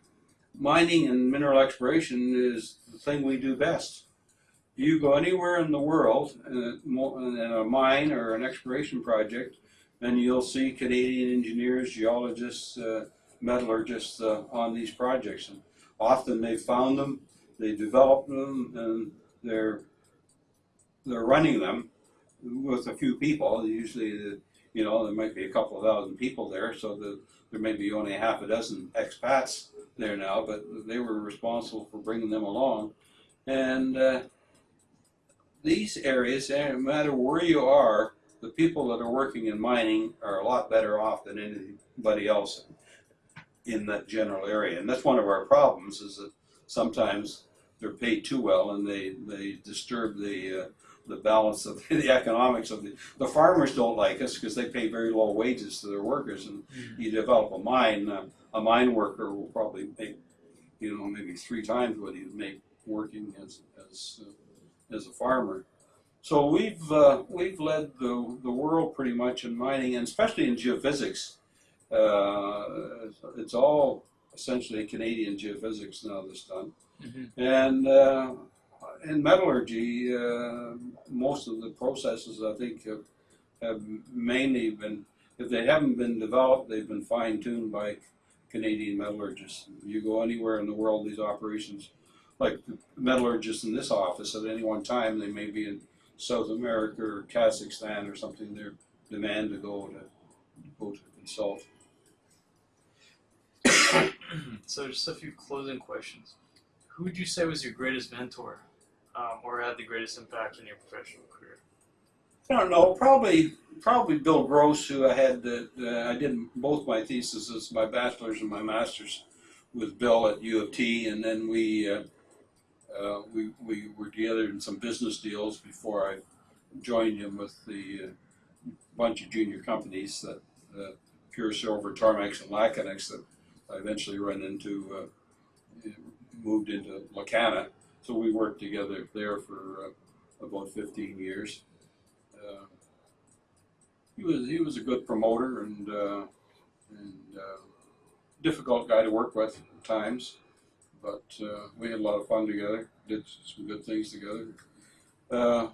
mining and mineral exploration is the thing we do best. You go anywhere in the world in a, in a mine or an exploration project, and you'll see Canadian engineers, geologists, uh, metallurgists uh, on these projects. And often they found them, they developed them, and they're they're running them with a few people. Usually, you know, there might be a couple of thousand people there, so the, there may be only half a dozen expats there now, but they were responsible for bringing them along. And uh, these areas, eh, no matter where you are, the people that are working in mining are a lot better off than anybody else in that general area. And that's one of our problems is that sometimes they're paid too well and they, they disturb the uh, the balance of *laughs* the economics of the the farmers don't like us because they pay very low wages to their workers and you develop a mine uh, a mine worker will probably make you know maybe three times what he'd make working as as uh, as a farmer. So we've uh, we've led the the world pretty much in mining and especially in geophysics. Uh, it's all essentially Canadian geophysics now that's done Mhm. and uh, in metallurgy, uh, most of the processes I think have, have mainly been, if they haven't been developed, they've been fine tuned by Canadian metallurgists. You go anywhere in the world, these operations, like metallurgists in this office, at any one time, they may be in South America or Kazakhstan or something. They're demand to go to go to consult. *coughs* so, just a few closing questions. Who would you say was your greatest mentor, um, or had the greatest impact in your professional career? I don't know. Probably, probably Bill Gross, who I had. Uh, uh, I did both my theses, my bachelor's and my master's, with Bill at U of T, and then we uh, uh, we we were together in some business deals before I joined him with the uh, bunch of junior companies that uh, Pure Silver, Tarmax, and Lacanex that I eventually ran into. Moved into Lacana, so we worked together there for uh, about 15 years. Uh, he was he was a good promoter and uh, and uh, difficult guy to work with at times, but uh, we had a lot of fun together. Did some good things together. Uh,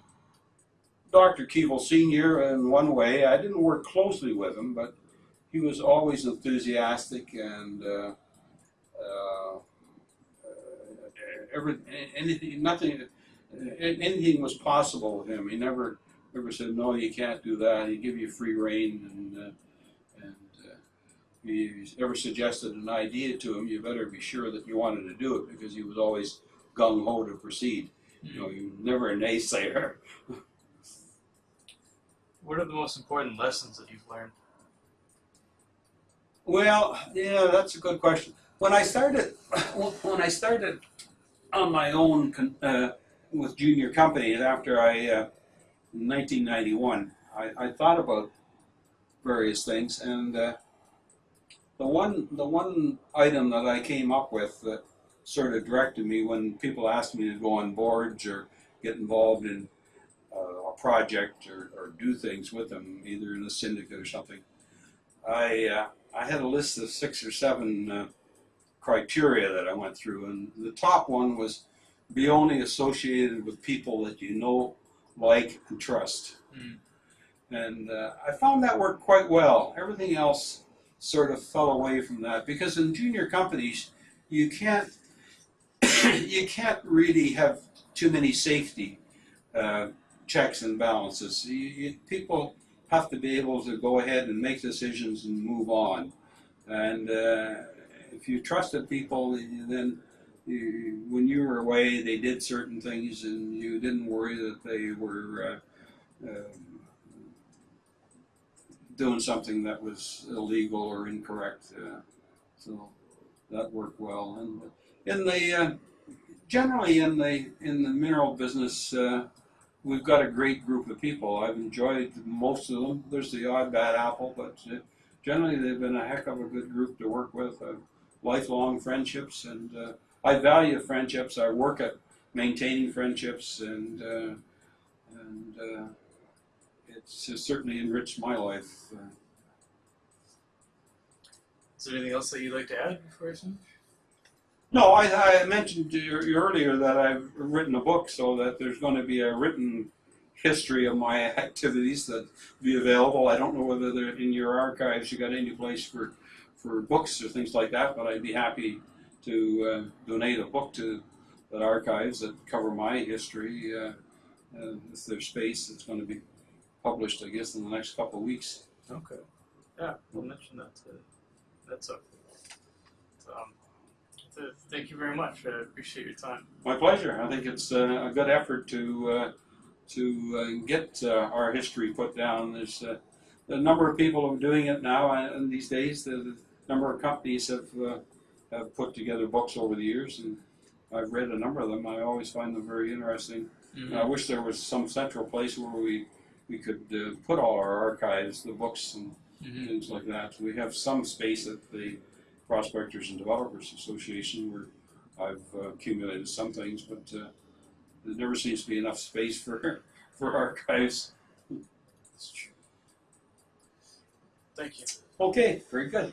Dr. Keevil Senior, in one way, I didn't work closely with him, but he was always enthusiastic and uh, uh, every anything, nothing, anything was possible with him. He never never said no, you can't do that. He'd give you free reign, and uh, and uh, if you ever suggested an idea to him, you better be sure that you wanted to do it because he was always gung ho to proceed. You know, he was never a naysayer. *laughs* What are the most important lessons that you've learned? Well, yeah, that's a good question. When I started, *laughs* when I started on my own uh, with junior companies after I, uh, 1991, I, I thought about various things, and uh, the one the one item that I came up with that sort of directed me when people asked me to go on boards or get involved in uh, a project or, or do things with them, either in a syndicate or something. I uh, I had a list of six or seven uh, criteria that I went through, and the top one was be only associated with people that you know, like, and trust. Mm. And uh, I found that worked quite well. Everything else sort of fell away from that because in junior companies, you can't *coughs* you can't really have too many safety uh, checks and balances. You, you, people have to be able to go ahead and make decisions and move on. And uh, if you trusted people, then you, when you were away, they did certain things, and you didn't worry that they were uh, um, doing something that was illegal or incorrect. Uh, so that worked well. And in the uh, generally in the in the mineral business, uh, we've got a great group of people. I've enjoyed most of them. There's the odd bad apple, but uh, generally they've been a heck of a good group to work with. Uh, lifelong friendships, and uh, I value friendships. I work at maintaining friendships, and uh, and uh, it's certainly enriched my life. Uh, Is there anything else that you'd like to add before I finish? No, I, I mentioned earlier that I've written a book, so that there's going to be a written history of my *laughs* activities that be available. I don't know whether they're in your archives. You got any place for for books or things like that, but I'd be happy to uh, donate a book to that archives that cover my history. Uh, uh, if there's space, it's going to be published, I guess, in the next couple of weeks. Okay. Yeah, we'll mention that to that's okay. So, um, th- thank you very much. I appreciate your time. My pleasure. I think it's uh, a good effort to uh, to uh, get uh, our history put down. There's uh, a number of people who are doing it now, and these days the, the number of companies have uh, have put together books over the years, and I've read a number of them. I always find them very interesting. Mm-hmm. And I wish there was some central place where we we could uh, put all our archives, the books, and Mm-hmm. things like that. We have some space at the Prospectors and Developers Association where I've uh, accumulated some things, but uh, there never seems to be enough space for *laughs* for archives. That's true. Thank you. Okay, very good.